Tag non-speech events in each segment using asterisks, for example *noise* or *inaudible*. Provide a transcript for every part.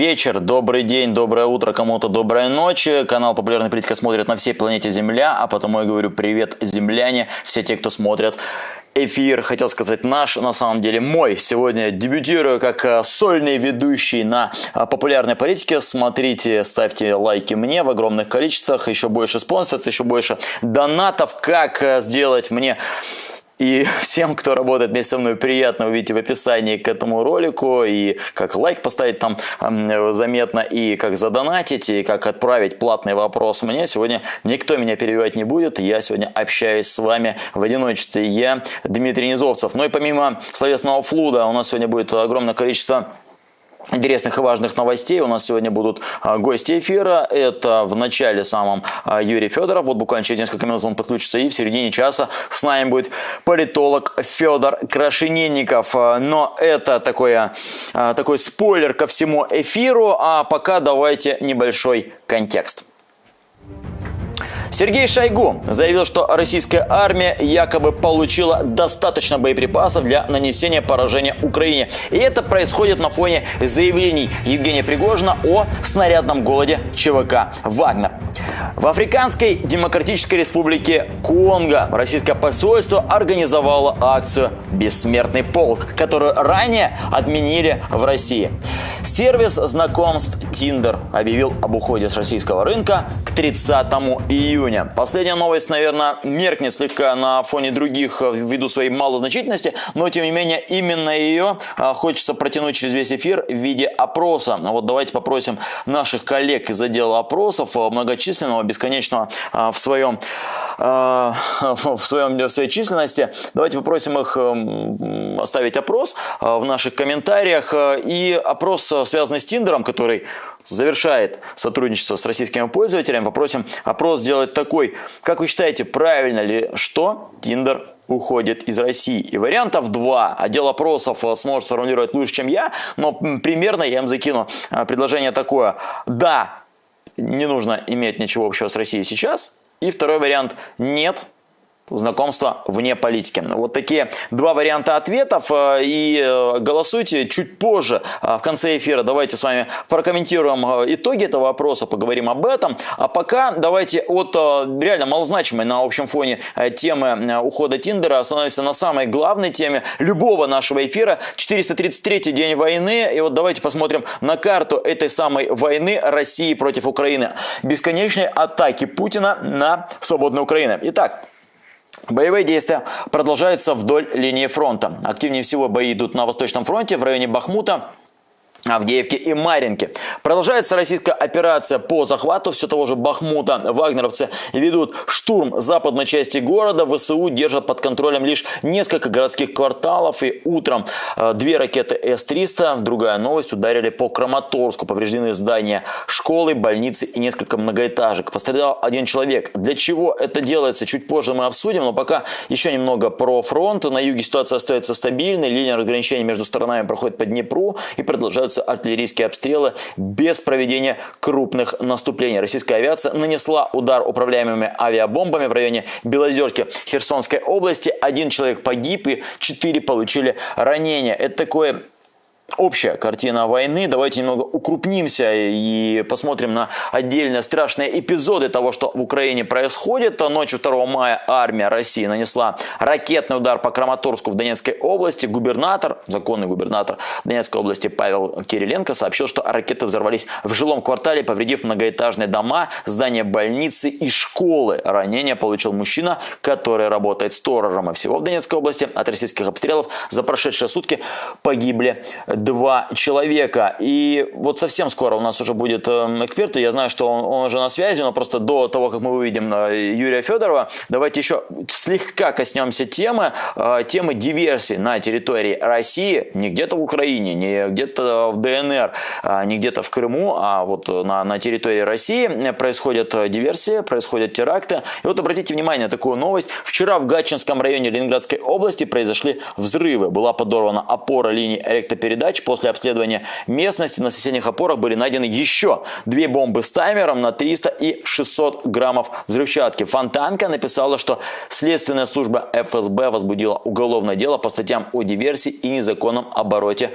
Вечер, добрый день, доброе утро, кому-то доброй ночи. Канал «Популярная политика» смотрит на всей планете Земля, а потому я говорю привет, земляне, все те, кто смотрят эфир, хотел сказать наш, на самом деле мой. Сегодня дебютирую как э, сольный ведущий на э, популярной политике. Смотрите, ставьте лайки мне в огромных количествах, еще больше спонсоров, еще больше донатов. Как э, сделать мне и *laughs* всем, кто работает вместе со мной, приятно увидеть в описании к этому ролику, и как лайк поставить там заметно, и как задонатить, и как отправить платный вопрос мне. Сегодня никто меня перебивать не будет, я сегодня общаюсь с вами в одиночестве. Я Дмитрий Низовцев. Ну и помимо словесного флуда у нас сегодня будет огромное количество интересных и важных новостей. У нас сегодня будут а, гости эфира. Это в начале самом а, Юрий Федоров. Вот буквально через несколько минут он подключится. И в середине часа с нами будет политолог Федор Крашенинников. А, но это такое, такой спойлер ко всему эфиру. А пока давайте небольшой контекст. Сергей Шойгу заявил, что российская армия якобы получила достаточно боеприпасов для нанесения поражения Украине. И это происходит на фоне заявлений Евгения Пригожина о снарядном голоде ЧВК «Вагнер». В Африканской Демократической Республике Конго российское посольство организовало акцию «Бессмертный полк», которую ранее отменили в России. Сервис знакомств Tinder объявил об уходе с российского рынка к 30 июня. Последняя новость, наверное, меркнет слегка на фоне других э, ввиду своей малозначительности, но тем не менее именно ее э, хочется протянуть через весь эфир в виде опроса. Вот давайте попросим наших коллег из отдела опросов, э, многочисленного, бесконечного в своем, *laughs* в своем в своей численности. Давайте попросим их оставить опрос в наших комментариях. И опрос связанный с Тиндером, который завершает сотрудничество с российскими пользователями, попросим опрос сделать такой. Как вы считаете, правильно ли, что Тиндер уходит из России. И вариантов два. Отдел опросов э, сможет сформулировать лучше, чем я, но примерно я им закину э, предложение такое. Да, не нужно иметь ничего общего с Россией сейчас. И второй вариант – нет, знакомства вне политики. Вот такие два варианта ответов. Э, и э, голосуйте чуть позже, э, в конце эфира. Давайте с вами прокомментируем итоги этого вопроса, поговорим об этом. А пока давайте от реально малозначимой на общем фоне темы ухода Тиндера остановимся на самой главной теме любого нашего эфира. 433 день войны. И вот давайте посмотрим на карту этой самой войны России против Украины. Бесконечные атаки Путина на свободную Украину. Итак, Боевые действия продолжаются вдоль линии фронта. Активнее всего бои идут на Восточном фронте в районе Бахмута, Авдеевке и Маринке. Продолжается российская операция по захвату все того же Бахмута. Вагнеровцы ведут штурм западной части города. ВСУ держат под контролем лишь несколько городских кварталов. И утром э, две ракеты С-300, другая новость, ударили по Краматорску. Повреждены здания школы, больницы и несколько многоэтажек. Пострадал один человек. Для чего это делается, чуть позже мы обсудим. Но пока еще немного про фронт. На юге ситуация остается стабильной. Линия разграничения между сторонами проходит по Днепру и продолжают продолжаются артиллерийские обстрелы без проведения крупных наступлений. Российская авиация нанесла удар управляемыми авиабомбами в районе Белозерки Херсонской области. Один человек погиб и четыре получили ранения. Это такое общая картина войны. Давайте немного укрупнимся и посмотрим на отдельные страшные эпизоды того, что в Украине происходит. Ночью 2 мая армия России нанесла ракетный удар по Краматорску в Донецкой области. Губернатор, законный губернатор Донецкой области Павел Кириленко сообщил, что ракеты взорвались в жилом квартале, повредив многоэтажные дома, здания больницы и школы. Ранение получил мужчина, который работает сторожем. И всего в Донецкой области от российских обстрелов за прошедшие сутки погибли два человека. И вот совсем скоро у нас уже будет эм, эксперт, я знаю, что он, он уже на связи, но просто до того, как мы увидим э, Юрия Федорова, давайте еще слегка коснемся темы, э, темы диверсии на территории России, не где-то в Украине, не где-то в ДНР, а не где-то в Крыму, а вот на, на территории России происходят диверсии, происходят теракты. И вот обратите внимание на такую новость. Вчера в Гатчинском районе Ленинградской области произошли взрывы. Была подорвана опора линии электропередач передач. После обследования местности на соседних опорах были найдены еще две бомбы с таймером на 300 и 600 граммов взрывчатки. Фонтанка написала, что следственная служба ФСБ возбудила уголовное дело по статьям о диверсии и незаконном обороте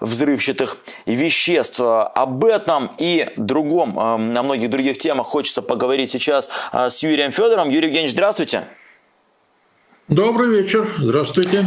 взрывчатых веществ. Об этом и другом, на многих других темах хочется поговорить сейчас с Юрием Федором. Юрий Евгеньевич, здравствуйте. Добрый вечер. Здравствуйте.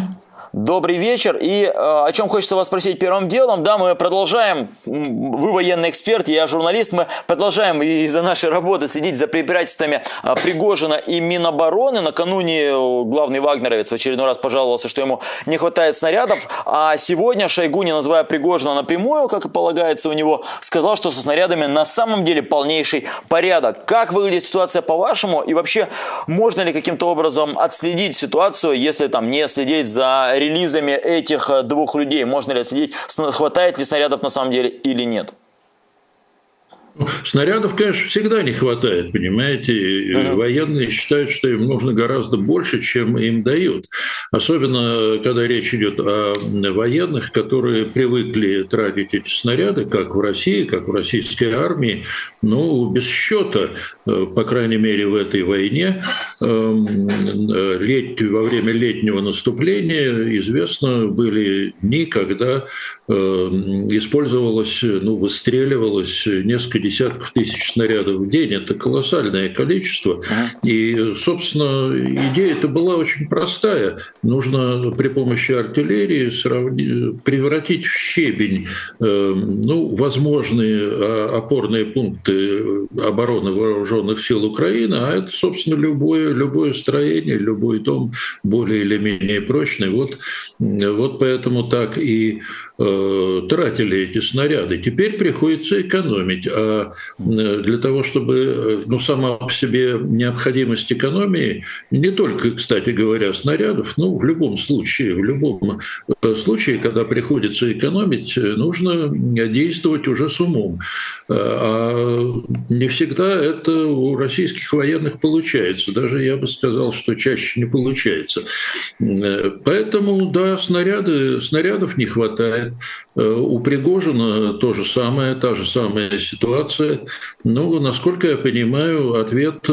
Добрый вечер. И э, о чем хочется вас спросить первым делом. Да, мы продолжаем, вы военный эксперт, я журналист, мы продолжаем из-за нашей работы следить за препирательствами э, Пригожина и Минобороны. Накануне э, главный вагнеровец в очередной раз пожаловался, что ему не хватает снарядов. А сегодня Шойгу, не называя Пригожина напрямую, как и полагается у него, сказал, что со снарядами на самом деле полнейший порядок. Как выглядит ситуация по-вашему? И вообще, можно ли каким-то образом отследить ситуацию, если там не следить за релизами этих э, двух людей? Можно ли следить, хватает ли снарядов на самом деле или нет? Снарядов, конечно, всегда не хватает, понимаете. Uh-huh. Военные считают, что им нужно гораздо больше, чем им дают. Особенно, когда речь идет о военных, которые привыкли тратить эти снаряды, как в России, как в российской армии, ну, без счета, э, по крайней мере, в этой войне, эм, лет, во время летнего наступления известно были дни, когда эм, использовалось, ну, выстреливалось несколько десятков тысяч снарядов в день. Это колоссальное количество. И, собственно, идея это была очень простая. Нужно при помощи артиллерии сравни... превратить в щебень эм, ну, возможные а, опорные пункты обороны вооруженных сил Украины, а это, собственно, любое, любое строение, любой дом более или менее прочный. Вот, вот поэтому так и э, тратили эти снаряды. Теперь приходится экономить. А Э, для того, чтобы, э, ну, сама по себе необходимость экономии, не только, кстати говоря, снарядов, ну, в любом случае, в любом э, случае, когда приходится экономить, нужно действовать уже с умом. А не всегда это у российских военных получается. Даже я бы сказал, что чаще не получается. Поэтому, да, снаряды, снарядов не хватает. У Пригожина то же самое, та же самая ситуация. Но, насколько я понимаю, ответ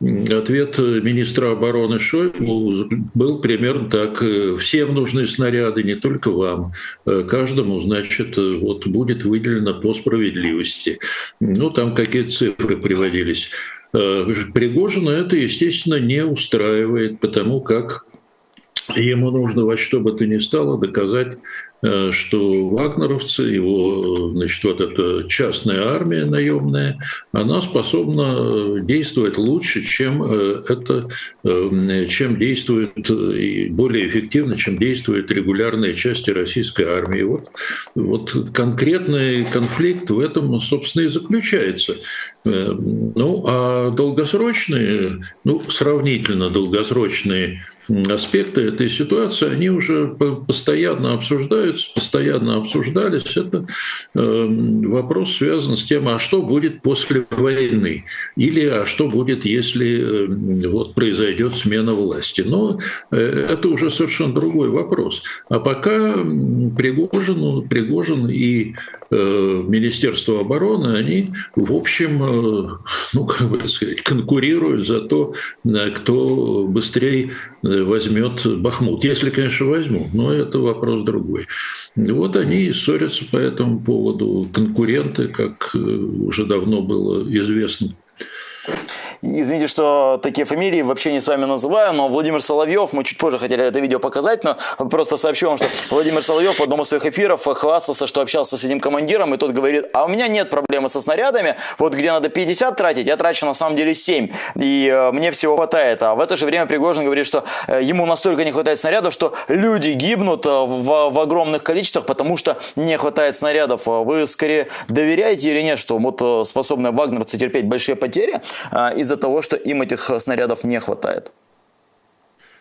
Ответ министра обороны Шойгу был примерно так. Всем нужны снаряды, не только вам. Каждому, значит, вот будет выделено по справедливости. Ну, там какие-то цифры приводились. Пригожина это, естественно, не устраивает, потому как ему нужно во что бы то ни стало доказать Э, что вагнеровцы, его, значит, вот эта частная армия наемная, она способна действовать лучше, чем э, это, э, чем действует и более эффективно, чем действуют регулярные части российской армии. Вот, вот конкретный конфликт в этом, собственно, и заключается. Ну, а долгосрочные, ну, сравнительно долгосрочные аспекты этой ситуации, они уже постоянно обсуждаются, постоянно обсуждались. Это эм, вопрос связан с тем, а что будет после войны, или а что будет, если эм, вот произойдет смена власти. Но э, это уже совершенно другой вопрос. А пока Пригожин, Пригожин и э, Министерство обороны, они, в общем, э, ну, как бы сказать, конкурируют за то, кто быстрее возьмет Бахмут. Если, конечно, возьмут, но это вопрос другой. Вот они и ссорятся по этому поводу. Конкуренты, как э, уже давно было известно. Извините, что такие фамилии вообще не с вами называю, но Владимир Соловьев, мы чуть позже хотели это видео показать, но просто сообщу вам, что Владимир Соловьев в одном из своих эфиров хвастался, что общался с этим командиром, и тот говорит, а у меня нет проблемы со снарядами, вот где надо 50 тратить, я трачу на самом деле 7, и э, мне всего хватает. А в это же время Пригожин говорит, что э, ему настолько не хватает снарядов, что люди гибнут э, в, в огромных количествах, потому что не хватает снарядов. Вы скорее доверяете или нет, что вот способны вагнерцы терпеть большие потери из-за того, что им этих снарядов не хватает.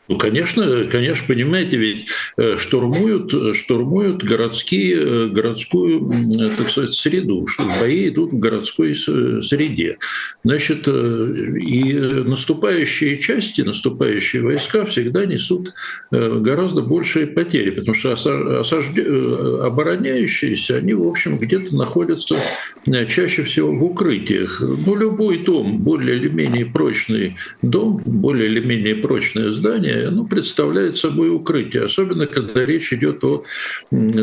Ну, конечно, конечно, понимаете, ведь э, штурмуют, штурмуют городские, э, городскую, так сказать, среду, что бои идут в городской среде. Значит, э, и наступающие части, наступающие войска всегда несут гораздо большие потери, потому что осажд... обороняющиеся, они, в общем, где-то находятся чаще всего в укрытиях. Ну, любой дом, более или менее прочный дом, более или менее прочное здание, военное, оно представляет собой укрытие, особенно когда речь идет о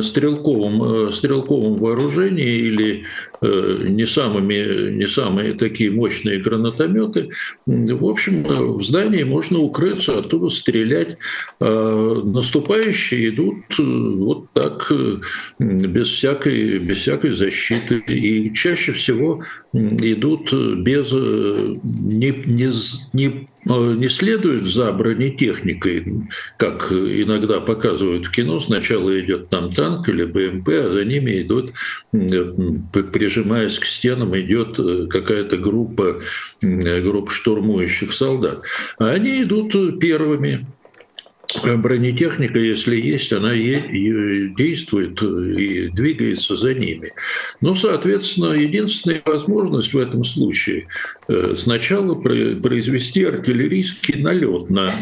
стрелковом, стрелковом вооружении или не самыми, не самые такие мощные гранатометы. В общем, в здании можно укрыться, оттуда стрелять. А наступающие идут вот так, без всякой, без всякой защиты. И чаще всего идут без не, не, не не следуют за бронетехникой, как иногда показывают в кино. Сначала идет там танк или БМП, а за ними идут, прижимаясь к стенам, идет э, какая-то группа, группа штурмующих солдат. А они идут первыми. Э, бронетехника, если есть, она действует и двигается за ними. Но, соответственно, единственная возможность в этом случае э, сначала произвести артиллерийский налет на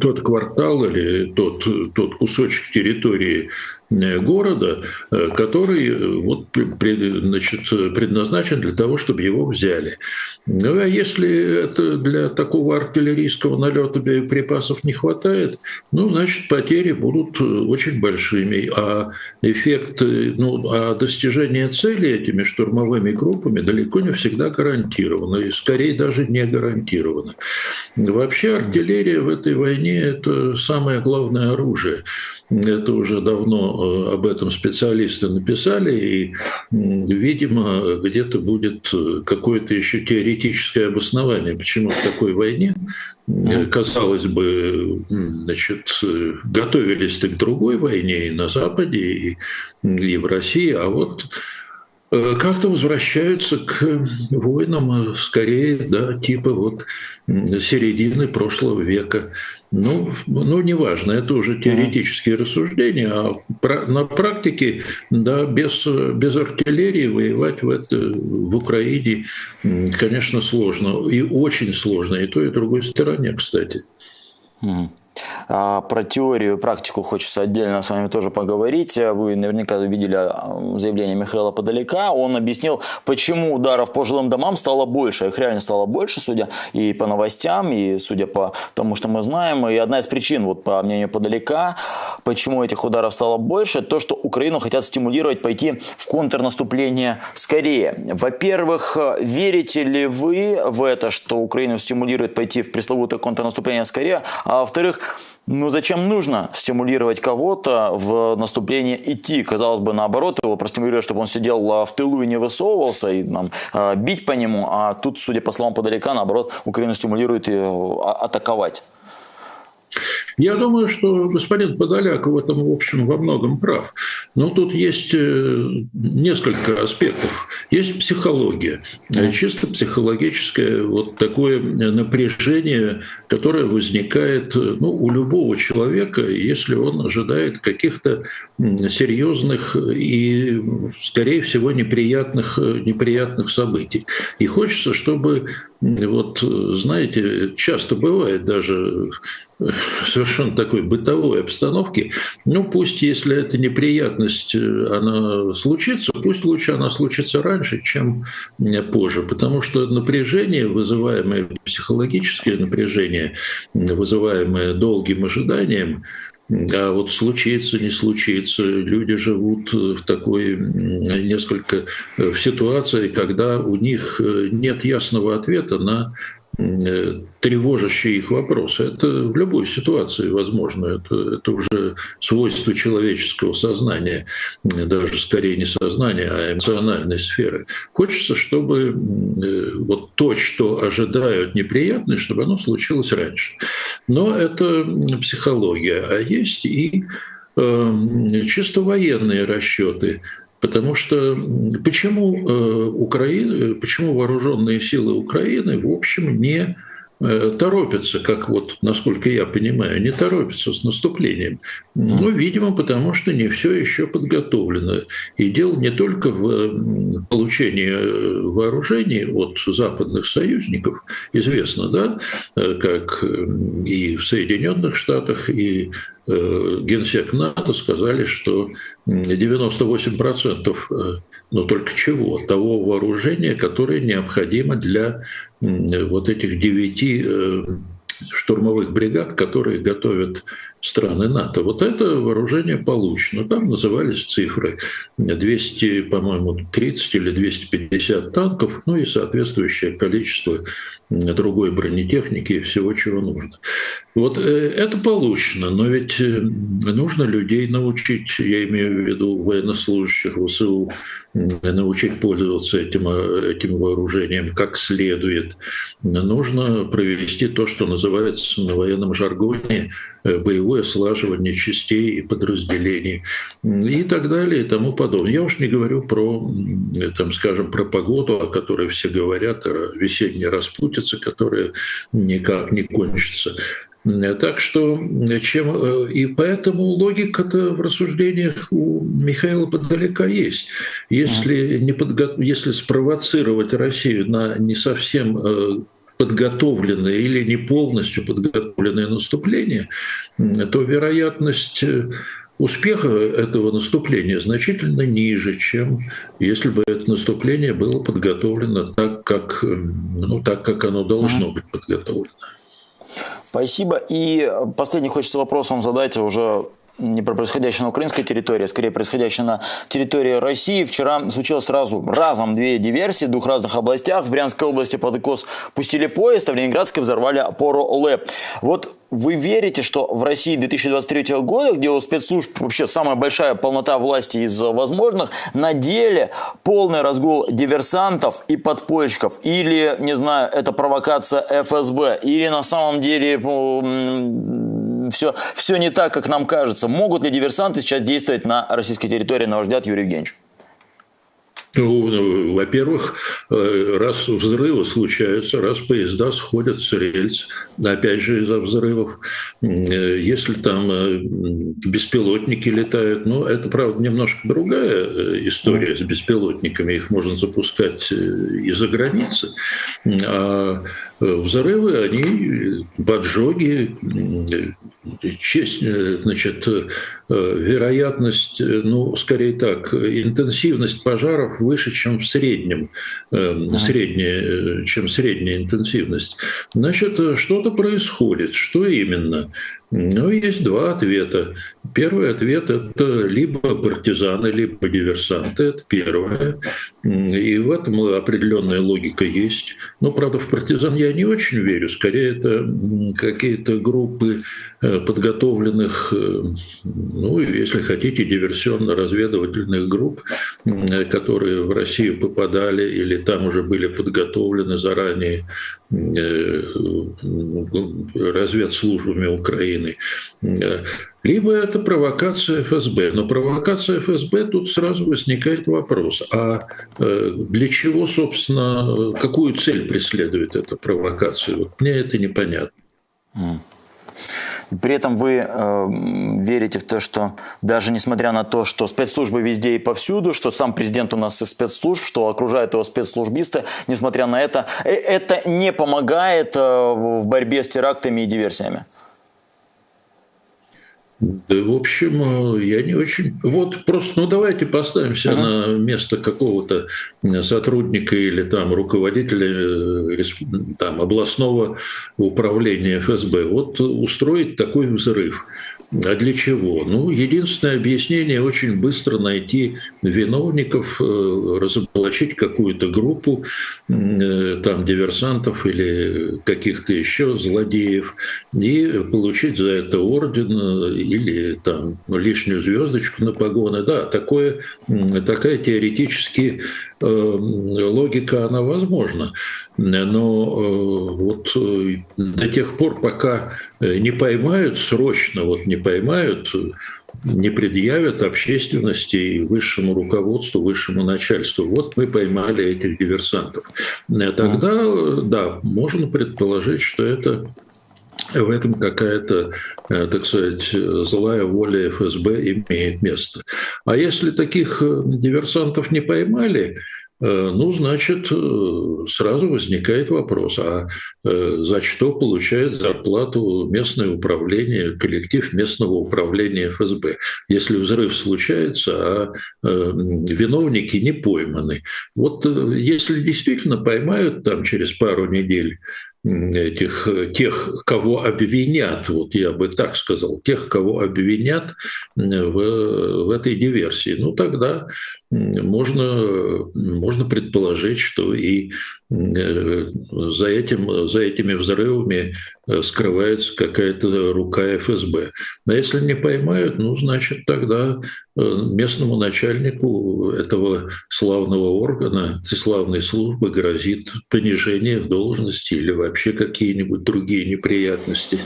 тот квартал или тот, тот кусочек территории Э, города, э, который э, вот, значит, предназначен для того, чтобы его взяли. Ну, а если это для такого артиллерийского налета боеприпасов не хватает, ну, значит, потери будут очень большими. А эффект, ну, а достижение цели этими штурмовыми группами далеко не всегда гарантировано, и скорее даже не гарантировано. Вообще артиллерия в этой войне – это самое главное оружие. Это уже давно э, об этом специалисты написали, и, видимо, где-то будет э, какое-то еще теоретическое обоснование, почему в такой войне, э, казалось бы, значит, готовились к другой войне и на Западе, и, и в России, а вот как-то возвращаются к войнам скорее, да, типа вот середины прошлого века. Ну, ну, неважно, это уже теоретические рассуждения, а на практике, да, без, без артиллерии воевать в, это, в Украине, конечно, сложно. И очень сложно, и той, и другой стороне, кстати. А, про теорию и практику хочется отдельно с вами тоже поговорить. Вы наверняка видели а, заявление Михаила Подалека. Он объяснил, почему ударов по жилым домам стало больше. Их реально стало больше, судя и по новостям, и судя по тому, что мы знаем. И одна из причин, вот по мнению Подалека, почему этих ударов стало больше, то, что Украину хотят стимулировать пойти в контрнаступление скорее. Во-первых, верите ли вы в это, что Украину стимулирует пойти в пресловутое контрнаступление скорее? А во-вторых, ну зачем нужно стимулировать кого-то в наступление идти? Казалось бы, наоборот, его простимулировать, чтобы он сидел а, в тылу и не высовывался, и нам а, бить по нему. А тут, судя по словам Подалека, наоборот, Украину стимулирует а, атаковать. Я думаю, что господин Подоляк в этом, в общем, во многом прав. Но тут есть э, несколько аспектов. Есть психология, чисто психологическое вот такое напряжение, которое возникает ну, у любого человека, если он ожидает каких-то серьезных и, скорее всего, неприятных, неприятных событий. И хочется, чтобы, вот, знаете, часто бывает даже совершенно такой бытовой обстановке, ну пусть, если эта неприятность, э, она случится, пусть лучше она случится раньше, чем позже, потому что напряжение, вызываемое психологическое напряжение, вызываемое долгим ожиданием, а вот случится, не случится, люди живут в такой несколько э, в ситуации, когда у них э, нет ясного ответа на Э, тревожащие их вопросы. Это в любой ситуации возможно. Это, это уже свойство человеческого сознания, даже скорее не сознания, а эмоциональной сферы. Хочется, чтобы э, вот то, что ожидают неприятное, чтобы оно случилось раньше. Но это психология. А есть и э, чисто военные расчеты – Потому что почему э, Украина, почему вооруженные силы Украины, в общем, не э, торопятся, как вот, насколько я понимаю, не торопятся с наступлением. Ну, видимо, потому что не все еще подготовлено. И дело не только в получении э, вооружений от западных союзников, известно, да, как и в Соединенных Штатах, и Э, генсек НАТО сказали, что 98% э, но только чего? Того вооружения, которое необходимо для вот этих девяти э, штурмовых бригад, которые готовят страны НАТО. Вот это вооружение получено. Там назывались цифры 200, по-моему, 30 или 250 танков, ну и соответствующее количество другой бронетехники и всего, чего нужно. Вот э, это получено, но ведь э, нужно людей научить, я имею в виду военнослужащих ВСУ, научить пользоваться этим, э, этим вооружением как следует. Нужно провести то, что называется на военном жаргоне боевое слаживание частей и подразделений и так далее и тому подобное. Я уж не говорю про, там, скажем, про погоду, о которой все говорят, о весенней распутице, которая никак не кончится. Так что чем э, и поэтому логика-то в рассуждениях у Михаила подалека есть. Если, не подго... Если спровоцировать Россию на не совсем э, подготовленное или не полностью подготовленное наступление, то вероятность э, успеха этого наступления значительно ниже, чем если бы это наступление было подготовлено так, как, ну, так, как оно должно быть подготовлено. Спасибо. И последний хочется вопрос вам задать уже не про происходящее на украинской территории, а скорее происходящее на территории России. Вчера случилось сразу разом две диверсии в двух разных областях. В Брянской области под ИКОС пустили поезд, а в Ленинградской взорвали опору ЛЭП. Вот вы верите, что в России 2023 года, где у спецслужб вообще самая большая полнота власти из возможных, на деле полный разгул диверсантов и подпольщиков? Или, не знаю, это провокация ФСБ? Или на самом деле все, все не так, как нам кажется? Могут ли диверсанты сейчас действовать на российской территории, на ваш взгляд, Юрий Евгеньевич? Ну, ну, во-первых, э, раз взрывы случаются, раз поезда сходят с рельс, опять же из-за взрывов, э, если там э, беспилотники летают, ну, это, правда, немножко другая история с беспилотниками, их можно запускать из-за границы, а взрывы, они поджоги, честь, значит, вероятность, ну, скорее так, интенсивность пожаров выше, чем в среднем, ага. средняя, чем средняя интенсивность. Значит, что-то происходит. Что именно? Ну, есть два ответа. Первый ответ – это либо партизаны, либо диверсанты. Это первое. И в этом определенная логика есть. Но, правда, в партизан я не очень верю. Скорее, это какие-то группы э, подготовленных, э, ну, если хотите, диверсионно-разведывательных групп, которые в Россию попадали или там уже были подготовлены заранее э, разведслужбами Украины. Либо это провокация ФСБ. Но провокация ФСБ, тут сразу возникает вопрос, а э, для чего, собственно, какую цель преследует эта провокация? Вот мне это непонятно. При этом вы э, верите в то, что даже несмотря на то, что спецслужбы везде и повсюду, что сам президент у нас из спецслужб, что окружают его спецслужбисты, несмотря на это, э, это не помогает э, в борьбе с терактами и диверсиями? Да, в общем, э, я не очень... Вот просто, ну давайте поставимся ага. на место какого-то сотрудника или там руководителя э, там, областного управления ФСБ. Вот устроить такой взрыв – а для чего? Ну, единственное объяснение – очень быстро найти виновников, э, разоблачить какую-то группу э, там диверсантов или каких-то еще злодеев и получить за это орден э, или там лишнюю звездочку на погоны. Да, такое, такая теоретически логика, она возможна. Но вот до тех пор, пока не поймают срочно, вот не поймают, не предъявят общественности и высшему руководству, высшему начальству. Вот мы поймали этих диверсантов. Тогда, да, можно предположить, что это в этом какая-то, э, так сказать, злая воля ФСБ имеет место. А если таких э, диверсантов не поймали, Э, ну, значит, сразу возникает вопрос, а за что получает зарплату местное управление, коллектив местного управления ФСБ, если взрыв случается, а виновники не пойманы. Вот если действительно поймают там через пару недель этих, тех, кого обвинят, вот я бы так сказал, тех, кого обвинят в, в этой диверсии, ну тогда можно, можно предположить, что и э, за, этим, за этими взрывами э, скрывается какая-то рука ФСБ. Но если не поймают, ну, значит, тогда э, местному начальнику этого славного органа, этой славной службы грозит понижение в должности или вообще какие-нибудь другие неприятности.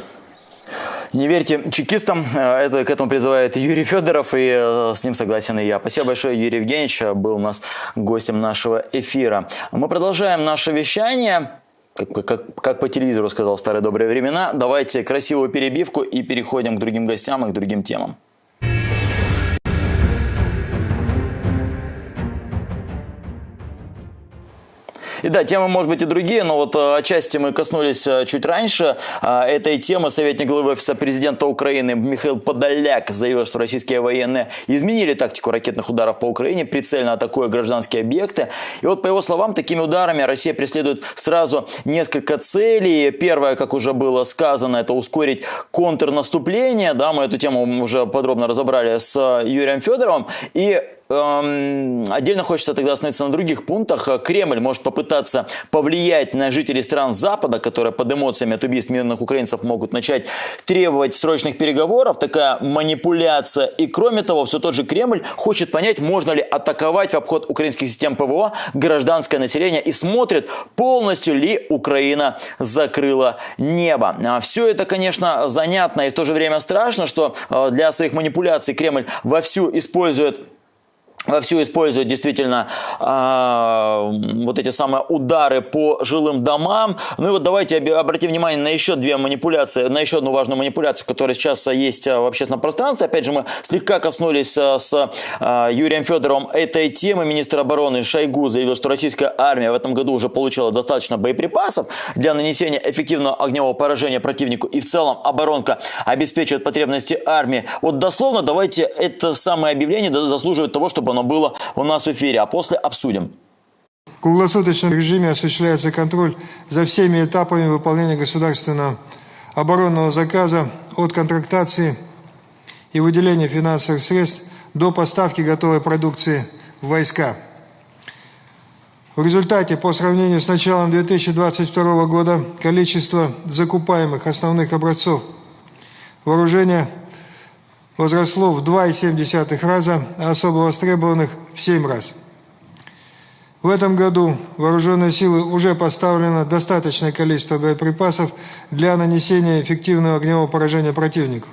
Не верьте чекистам, э, это, к этому призывает Юрий Федоров, и э, с ним согласен и я. Спасибо большое, Юрий Евгеньевич, был у нас гостем нашего эфира. Мы продолжаем наше вещание. Как, как, как по телевизору сказал в старые добрые времена, давайте красивую перебивку и переходим к другим гостям и к другим темам. И да, темы, может быть, и другие, но вот э, отчасти мы коснулись э, чуть раньше э, этой темы. Советник главы офиса президента Украины Михаил Подоляк заявил, что российские военные изменили тактику ракетных ударов по Украине, прицельно атакуя гражданские объекты. И вот, по его словам, такими ударами Россия преследует сразу несколько целей. Первое, как уже было сказано, это ускорить контрнаступление. Да, мы эту тему уже подробно разобрали с Юрием Федоровым. И отдельно хочется тогда остановиться на других пунктах. Кремль может попытаться повлиять на жителей стран Запада, которые под эмоциями от убийств мирных украинцев могут начать требовать срочных переговоров. Такая манипуляция. И кроме того, все тот же Кремль хочет понять, можно ли атаковать в обход украинских систем ПВО гражданское население и смотрит, полностью ли Украина закрыла небо. А все это, конечно, занятно и в то же время страшно, что э, для своих манипуляций Кремль вовсю использует вовсю используют действительно э, вот эти самые удары по жилым домам. Ну и вот давайте обратим внимание на еще две манипуляции, на еще одну важную манипуляцию, которая сейчас есть а, в общественном пространстве. Опять же, мы слегка коснулись с э, Юрием Федоровым этой темы. Министр обороны Шойгу заявил, что российская армия в этом году уже получила достаточно боеприпасов для нанесения эффективного огневого поражения противнику. И в целом оборонка обеспечивает потребности армии. Вот дословно давайте это самое объявление заслуживает того, чтобы оно было у нас в эфире, а после обсудим. В круглосуточном режиме осуществляется контроль за всеми этапами выполнения государственного оборонного заказа от контрактации и выделения финансовых средств до поставки готовой продукции в войска. В результате, по сравнению с началом 2022 года, количество закупаемых основных образцов вооружения возросло в 2,7 раза, а особо востребованных в 7 раз. В этом году вооруженные силы уже поставлено достаточное количество боеприпасов для нанесения эффективного огневого поражения противнику.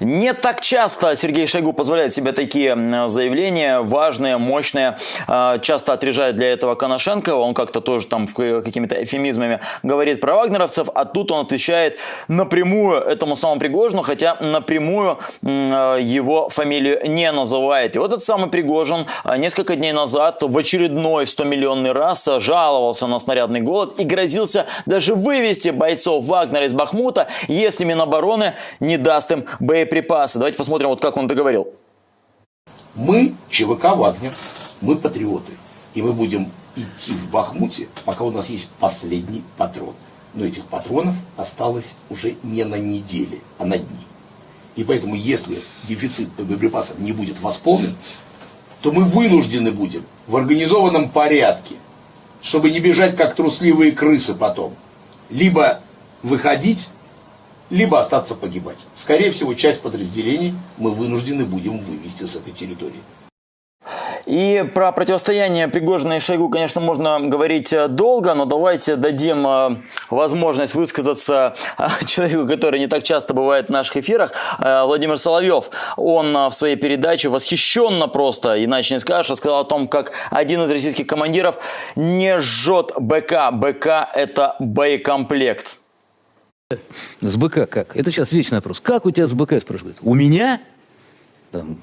Не так часто Сергей Шойгу позволяет себе такие заявления, важные, мощные. А, часто отрежает для этого Коношенко. Он как-то тоже там какими-то эфемизмами говорит про вагнеровцев, а тут он отвечает напрямую этому самому Пригожину, хотя напрямую его фамилию не называет. И вот этот самый Пригожин а, несколько дней назад в очередной 100-миллионный раз жаловался на снарядный голод и грозился даже вывести бойцов Вагнера из Бахмута, если Минобороны не даст им боеприпасы. Давайте посмотрим, вот как он договорил. Мы ЧВК «Вагнер», мы патриоты. И мы будем идти в Бахмуте, пока у нас есть последний патрон. Но этих патронов осталось уже не на неделе, а на дни. И поэтому, если дефицит боеприпасов не будет восполнен, то мы вынуждены будем в организованном порядке, чтобы не бежать как трусливые крысы потом, либо выходить либо остаться погибать. Скорее всего, часть подразделений мы вынуждены будем вывести с этой территории. И про противостояние Пригожина и Шойгу, конечно, можно говорить э, долго, но давайте дадим э, возможность высказаться э, *laughs* человеку, который не так часто бывает в наших эфирах, Владимир Соловьев. Он в своей передаче восхищенно просто, иначе не скажешь, сказал о том, как один из российских командиров не жжет БК. БК – это боекомплект. С БК как? Это сейчас вечный вопрос. Как у тебя с БК, спрашивают? У меня? Там,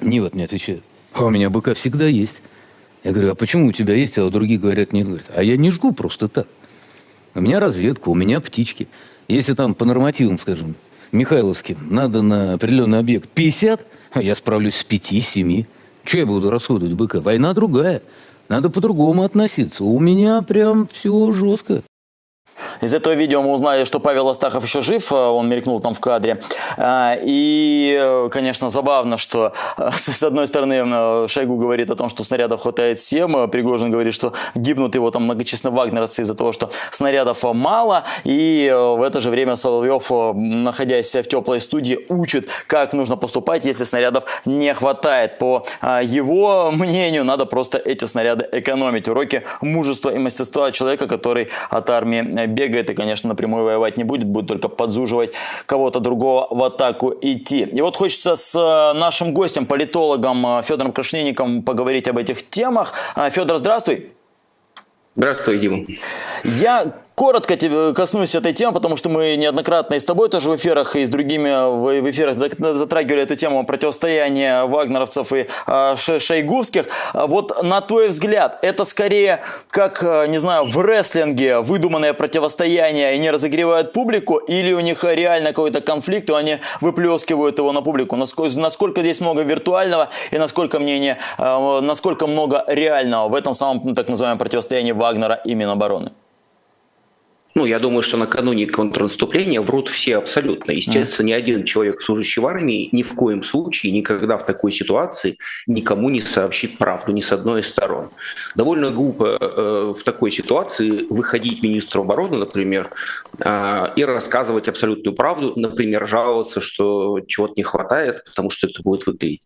не вот мне отвечает. А у меня БК всегда есть. Я говорю, а почему у тебя есть, а у других говорят нет? Говорят, а я не жгу просто так. У меня разведка, у меня птички. Если там по нормативам, скажем, Михайловским, надо на определенный объект 50, а я справлюсь с 5-7. Че я буду расходовать БК? Война другая. Надо по-другому относиться. У меня прям все жестко. Из этого видео мы узнали, что Павел Астахов еще жив, он мелькнул там в кадре. И, конечно, забавно, что *laughs* с одной стороны Шойгу говорит о том, что снарядов хватает всем, Пригожин говорит, что гибнут его там многочисленные вагнеровцы из-за того, что снарядов мало, и в это же время Соловьев, находясь в теплой студии, учит, как нужно поступать, если снарядов не хватает. По его мнению, надо просто эти снаряды экономить. Уроки мужества и мастерства человека, который от армии бегает и, конечно, напрямую воевать не будет, будет только подзуживать кого-то другого в атаку идти. И вот хочется с э, нашим гостем, политологом э, Федором Крашненником поговорить об этих темах. Э, Федор, здравствуй. Здравствуй, Дима. Я Коротко тебе коснусь этой темы, потому что мы неоднократно и с тобой тоже в эфирах, и с другими в эфирах затрагивали эту тему противостояния вагнеровцев и э, шойгувских. Вот на твой взгляд, это скорее как, а, не знаю, в рестлинге выдуманное противостояние и не разогревают публику, или у них реально какой-то конфликт, и они выплескивают его на публику? Насколько, насколько здесь много виртуального и насколько, мнение, э, насколько много реального в этом самом так называемом противостоянии Вагнера и Минобороны? Ну, я думаю, что накануне контрнаступления врут все абсолютно. Естественно, ни один человек, служащий в армии, ни в коем случае, никогда в такой ситуации никому не сообщит правду, ни с одной из сторон. Довольно глупо э, в такой ситуации выходить министру обороны, например, э, и рассказывать абсолютную правду, например, жаловаться, что чего-то не хватает, потому что это будет выглядеть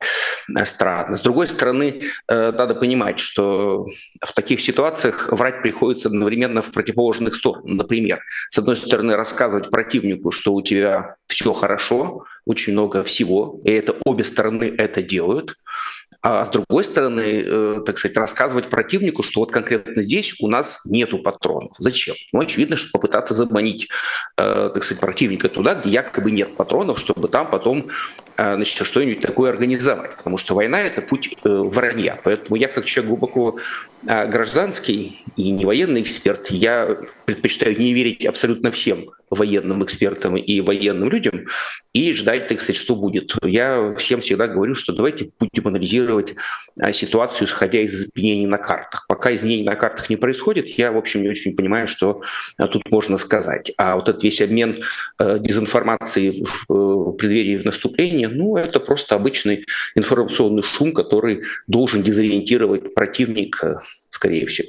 э, странно. С другой стороны, э, надо понимать, что в таких ситуациях врать приходится одновременно в противоположных сторонах. Например, пример. С одной стороны, рассказывать противнику, что у тебя все хорошо, очень много всего, и это обе стороны это делают. А с другой стороны, э, так сказать, рассказывать противнику, что вот конкретно здесь у нас нету патронов. Зачем? Ну, очевидно, что попытаться заманить, э, так сказать, противника туда, где якобы нет патронов, чтобы там потом э, значит, что-нибудь такое организовать. Потому что война – это путь вранья. Поэтому я, как человек глубоко гражданский и не военный эксперт, я предпочитаю не верить абсолютно всем военным экспертам и военным людям и ждать, так сказать, что будет. Я всем всегда говорю, что давайте будем анализировать а, ситуацию, исходя из изменений на картах. Пока изменений на картах не происходит, я, в общем, не очень понимаю, что а, тут можно сказать. А вот этот весь обмен э, дезинформацией в преддверии наступления, ну, это просто обычный информационный шум, который должен дезориентировать противника, скорее всего.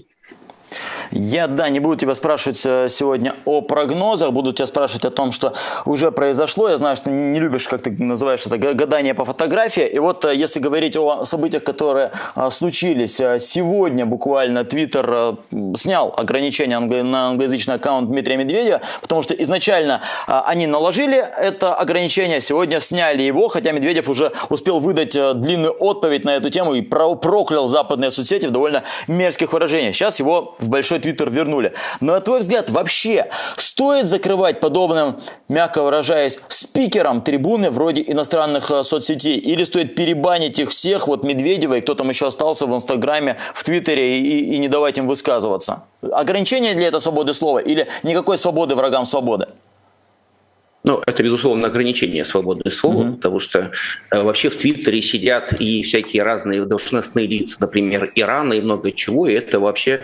Я, да, не буду тебя спрашивать э, сегодня о прогнозах, буду тебя спрашивать о том, что уже произошло. Я знаю, что не любишь, как ты называешь это, гадание по фотографии. И вот э, если говорить о событиях, которые э, случились сегодня, буквально Твиттер снял ограничения на англоязычный аккаунт Дмитрия Медведева, потому что изначально они наложили это ограничение, сегодня сняли его, хотя Медведев уже успел выдать длинную отповедь на эту тему и проклял западные соцсети в довольно мерзких выражениях. Сейчас его в большой свой твиттер вернули. Но на твой взгляд, вообще стоит закрывать подобным, мягко выражаясь, спикерам трибуны вроде иностранных э, соцсетей? Или стоит перебанить их всех, вот Медведева и кто там еще остался в Инстаграме, в Твиттере и, и не давать им высказываться? Ограничение для этого свободы слова или никакой свободы врагам свободы? Ну, это, безусловно, ограничение свободы слова, mm-hmm. потому что э, вообще в Твиттере сидят и всякие разные должностные лица, например, Ирана и много чего, и это вообще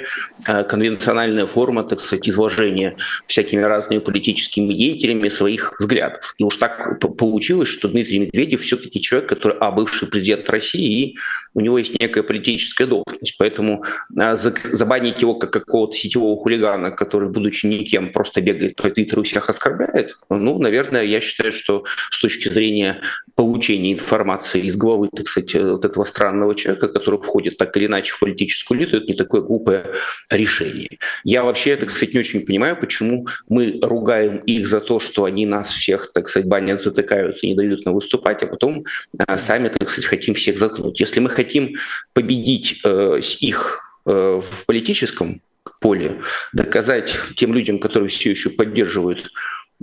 э, конвенциональная форма, так сказать, изложения всякими разными политическими деятелями своих взглядов. И уж так получилось, что Дмитрий Медведев все-таки человек, который, а, бывший президент России, и у него есть некая политическая должность. Поэтому э, забанить его как какого-то сетевого хулигана, который, будучи никем, просто бегает по Твиттеру и всех оскорбляет, ну, наверное, я считаю, что с точки зрения получения информации из головы, так сказать, вот этого странного человека, который входит так или иначе в политическую элиту, это не такое глупое решение. Я вообще, так сказать, не очень понимаю, почему мы ругаем их за то, что они нас всех, так сказать, банят, затыкают и не дают нам выступать, а потом а, сами, так сказать, хотим всех заткнуть. Если мы хотим победить э, их э, в политическом поле, доказать тем людям, которые все еще поддерживают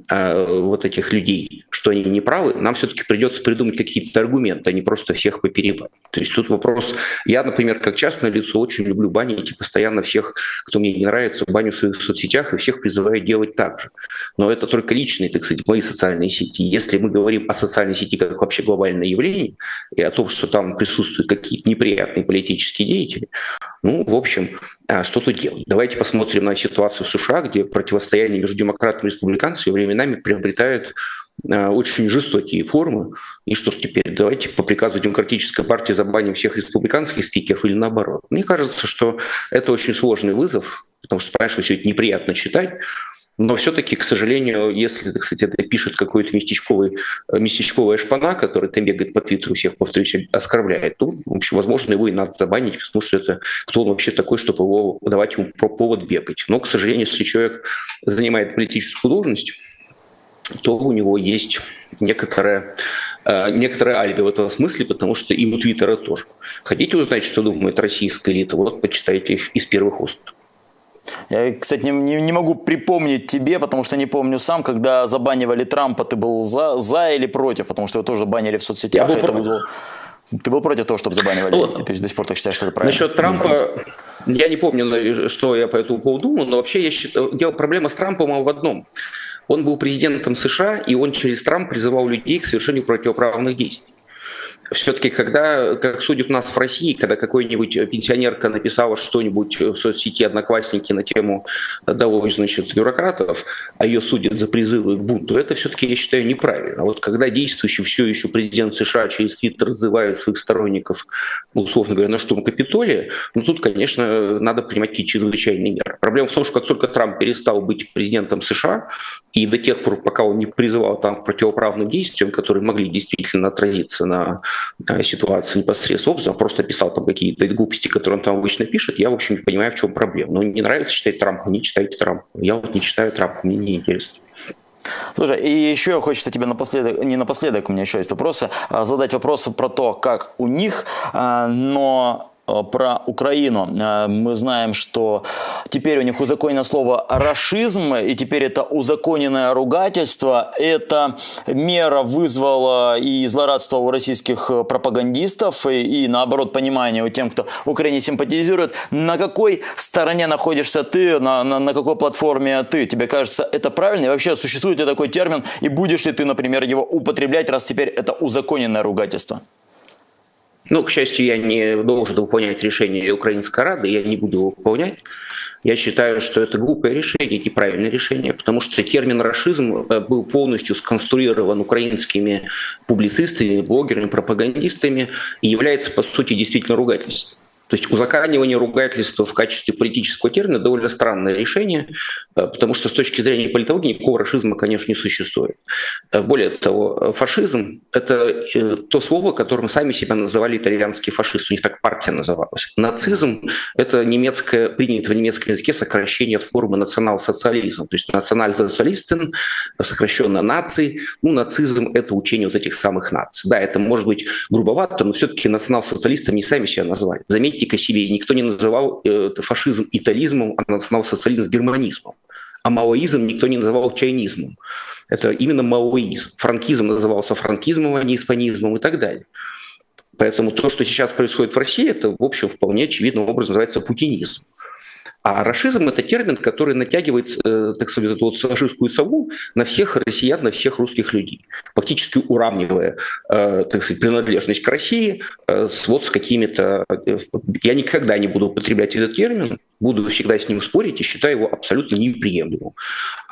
вот этих людей, что они не правы, нам все-таки придется придумать какие-то аргументы, а не просто всех поперебать. То есть тут вопрос... Я, например, как частное лицо очень люблю банить и постоянно всех, кто мне не нравится, баню в своих соцсетях и всех призываю делать так же. Но это только личные, так сказать, мои социальные сети. Если мы говорим о социальной сети как вообще глобальное явление и о том, что там присутствуют какие-то неприятные политические деятели, ну, в общем, а, что тут делать? Давайте посмотрим на ситуацию в США, где противостояние между демократами и республиканцами временами приобретает а, очень жестокие формы. И что ж теперь, давайте по приказу Демократической партии забаним всех республиканских спикеров или наоборот. Мне кажется, что это очень сложный вызов, потому что, конечно, все это неприятно читать, но все-таки, к сожалению, если, сказать, это пишет какой-то местечковый, местечковая шпана, который там бегает по Твиттеру, всех, повторюсь, оскорбляет, то, в общем, возможно, его и надо забанить, потому что это кто он вообще такой, чтобы его давать ему повод бегать. Но, к сожалению, если человек занимает политическую должность, то у него есть некоторое, э, алиби в этом смысле, потому что и у Твиттера тоже. Хотите узнать, что думает российская элита? Вот почитайте из первых уст. Я, кстати, не, не, не могу припомнить тебе, потому что не помню сам, когда забанивали Трампа, ты был за, за или против, потому что его тоже банили в соцсетях. Я был это вызвало... Ты был против того, чтобы забанивали? Ну, и ты до сих пор так считаешь, что это правильно? Насчет Трампа, я не помню, что я по этому поводу думал, но вообще я считаю, дело, проблема с Трампом в одном. Он был президентом США, и он через Трамп призывал людей к совершению противоправных действий все-таки, когда, как судят нас в России, когда какой-нибудь пенсионерка написала что-нибудь в соцсети «Одноклассники» на тему довольно, значит, бюрократов, а ее судят за призывы к бунту, это все-таки, я считаю, неправильно. Вот когда действующий все еще президент США через Твиттер раззывает своих сторонников, условно говоря, на штурм Капитолия, ну тут, конечно, надо принимать какие-то чрезвычайные меры. Проблема в том, что как только Трамп перестал быть президентом США, и до тех пор, пока он не призывал там к противоправным действиям, которые могли действительно отразиться на ситуации непосредственно образом, просто писал там какие-то глупости, которые он там обычно пишет, я, в общем, не понимаю, в чем проблема. Ну, не нравится читать Трампа, не читайте Трампа. Я вот не читаю Трампа, мне не интересно. Слушай, и еще хочется тебе напоследок, не напоследок, у меня еще есть вопросы, а задать вопросы про то, как у них, а, но про Украину. Э, мы знаем, что теперь у них узаконено слово «рашизм», и теперь это узаконенное ругательство. Эта мера вызвала и злорадство у российских пропагандистов, и, и наоборот понимание у тем, кто Украине симпатизирует. На какой стороне находишься ты, на, на, на какой платформе ты? Тебе кажется, это правильно? И вообще, существует ли такой термин, и будешь ли ты, например, его употреблять, раз теперь это узаконенное ругательство? Ну, к счастью, я не должен выполнять решение Украинской Рады, я не буду его выполнять. Я считаю, что это глупое решение, неправильное решение, потому что термин «рашизм» э, был полностью сконструирован украинскими публицистами, блогерами, пропагандистами и является, по сути, действительно ругательством. То есть узаканивание ругательства в качестве политического термина довольно странное решение, э, потому что с точки зрения политологии никакого расизма, конечно, не существует. Э, более того, фашизм – это э, то слово, которым сами себя называли итальянские фашисты, у них так партия называлась. Нацизм – это немецкое, принято в немецком языке сокращение от формы национал-социализм, то есть националь-социалистен, сокращенно нации. Ну, нацизм – это учение вот этих самых наций. Да, это может быть грубовато, но все-таки национал-социалистами не сами себя назвали. Заметьте, критика себе. Никто не называл э, фашизм итализмом, а национал-социализм германизмом. А маоизм никто не называл чайнизмом. Это именно маоизм. Франкизм назывался франкизмом, а не испанизмом и так далее. Поэтому то, что сейчас происходит в России, это, в общем, вполне очевидным образом называется путинизм. А расизм – это термин, который натягивает, э, так сказать, эту вот фашистскую сову на всех россиян, на всех русских людей, фактически уравнивая, э, так сказать, принадлежность к России э, с вот с какими-то… Я никогда не буду употреблять этот термин, буду всегда с ним спорить и считаю его абсолютно неприемлемым.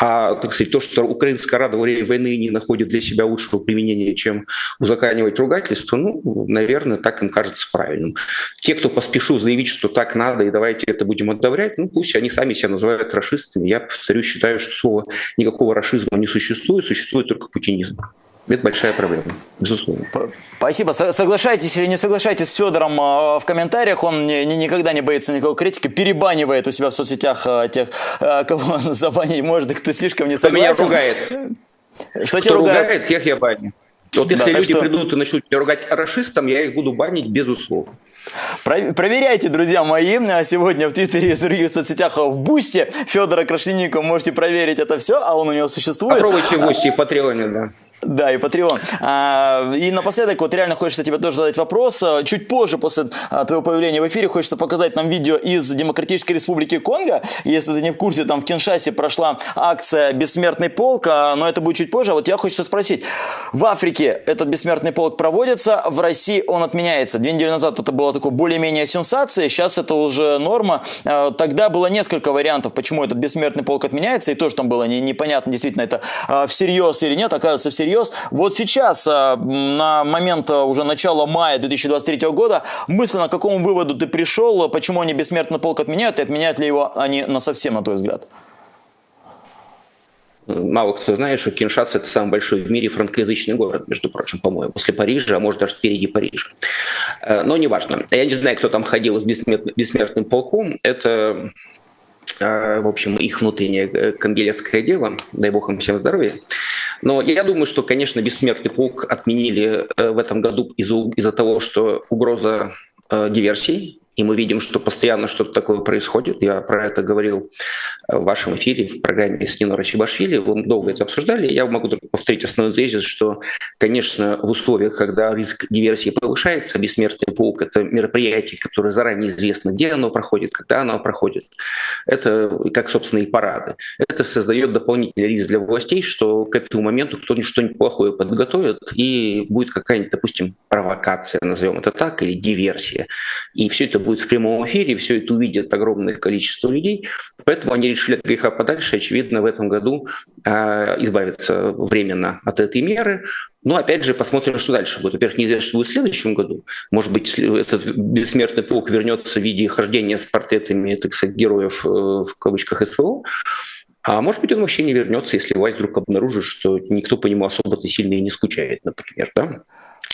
А, так сказать, то, что Украинская Рада во время войны не находит для себя лучшего применения, чем узаканивать ругательство, ну, наверное, так им кажется правильным. Те, кто поспешу заявить, что так надо, и давайте это будем одобрять, ну, пусть они сами себя называют расистами. Я, повторюсь, считаю, что слова никакого расизма не существует, существует только путинизм. Это большая проблема, безусловно. Спасибо. Соглашайтесь или не соглашайтесь с Федором а, в комментариях. Он не, никогда не боится никакой критики, перебанивает у себя в соцсетях а, тех, а, кого он *laughs* забанить может, кто слишком не согласен. Кто меня ругает. Что тебя ругает? ругает, тех я баню. Вот если да, люди что... придут и начнут меня ругать расистом, я их буду банить безусловно. Проверяйте, друзья мои, сегодня в Твиттере и в других соцсетях в Бусте Федора Крашенникова можете проверить это все, а он у него существует. Попробуйте в Бусте и Патреоне, да. Да, и Patreon. А, и напоследок, вот реально хочется тебе тоже задать вопрос. Чуть позже, после а, твоего появления в эфире, хочется показать нам видео из Демократической Республики Конго. Если ты не в курсе, там в Киншасе прошла акция «Бессмертный полк», а, но это будет чуть позже. Вот я хочу спросить. В Африке этот «Бессмертный полк» проводится, в России он отменяется. Две недели назад это было такое более-менее сенсация, сейчас это уже норма. Тогда было несколько вариантов, почему этот «Бессмертный полк» отменяется, и тоже там было непонятно, действительно, это всерьез или нет. Оказывается, всерьез всерьез. Вот сейчас, а, на момент а, уже начала мая 2023 года, мысленно к какому выводу ты пришел, почему они бессмертный полк отменяют, и отменяют ли его они на совсем, на твой взгляд? Мало кто знает, что Киншаса – это самый большой в мире франкоязычный город, между прочим, по-моему, после Парижа, а может даже впереди Парижа. Э, но неважно. Я не знаю, кто там ходил с бессмертным, полком. Это, в общем, их внутреннее э, конгелецкое дело. Дай бог им всем здоровья. Но я думаю, что, конечно, бессмертный полк отменили э, в этом году из-за из того, что угроза э, диверсий и мы видим, что постоянно что-то такое происходит. Я про это говорил э, в вашем эфире, в программе с Нино Рачибашвили. Вы долго это обсуждали. Я могу повторить основной тезис, что, конечно, в условиях, когда риск диверсии повышается, бессмертный полк — это мероприятие, которое заранее известно, где оно проходит, когда оно проходит. Это как, собственно, и парады. Это создает дополнительный риск для властей, что к этому моменту кто-нибудь что-нибудь плохое подготовит, и будет какая-нибудь, допустим, провокация, назовем это так, или диверсия. И все это будет будет в прямом эфире, все это увидят огромное количество людей. Поэтому они решили от греха подальше, очевидно, в этом году э, избавиться временно от этой меры. Но опять же, посмотрим, что дальше будет. Во-первых, неизвестно, что будет в следующем году. Может быть, этот бессмертный полк вернется в виде хождения с портретами, так сказать, героев э, в кавычках СВО. А может быть, он вообще не вернется, если власть вдруг обнаружит, что никто по нему особо-то сильно и не скучает, например. Да?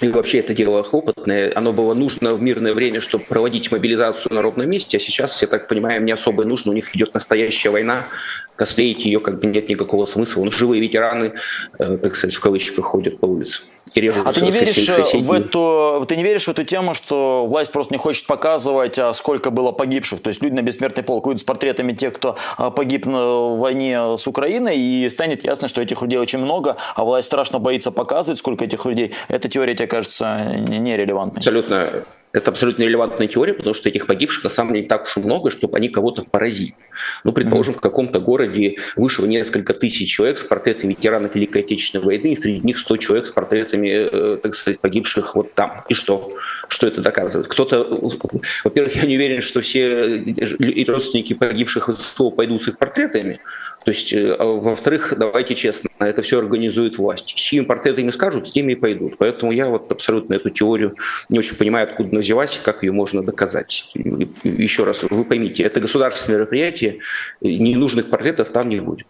И вообще это дело хлопотное. Оно было нужно в мирное время, чтобы проводить мобилизацию на ровном месте, а сейчас, я так понимаю, не особо нужно. У них идет настоящая война, косплеить ее как бы нет никакого смысла. Ну, живые ветераны, э, так сказать, в кавычках ходят по улице и А ты не веришь э, в эту, ты не веришь в эту тему, что власть просто не хочет показывать, а сколько было погибших? То есть люди на бессмертный полк выйдут с портретами тех, кто а, погиб в войне с Украиной, и станет ясно, что этих людей очень много, а власть страшно боится показывать, сколько этих людей. Эта теория, тебе кажется, нерелевантной. Абсолютно это абсолютно релевантная теория, потому что этих погибших на самом деле не так уж и много, чтобы они кого-то поразили. Ну, предположим, в каком-то городе вышло несколько тысяч человек с портретами ветеранов Великой Отечественной войны, и среди них 100 человек с портретами, э, так сказать, погибших вот там. И что? Что это доказывает? Кто-то, во-первых, я не уверен, что все родственники погибших в ССО пойдут с их портретами, то есть, э, а во-вторых, давайте честно, это все организует власть. С чьими портретами скажут, с теми и пойдут. Поэтому я вот абсолютно эту теорию не очень понимаю, откуда она взялась и как ее можно доказать. Еще раз, вы поймите, это государственное мероприятие, ненужных портретов там не будет.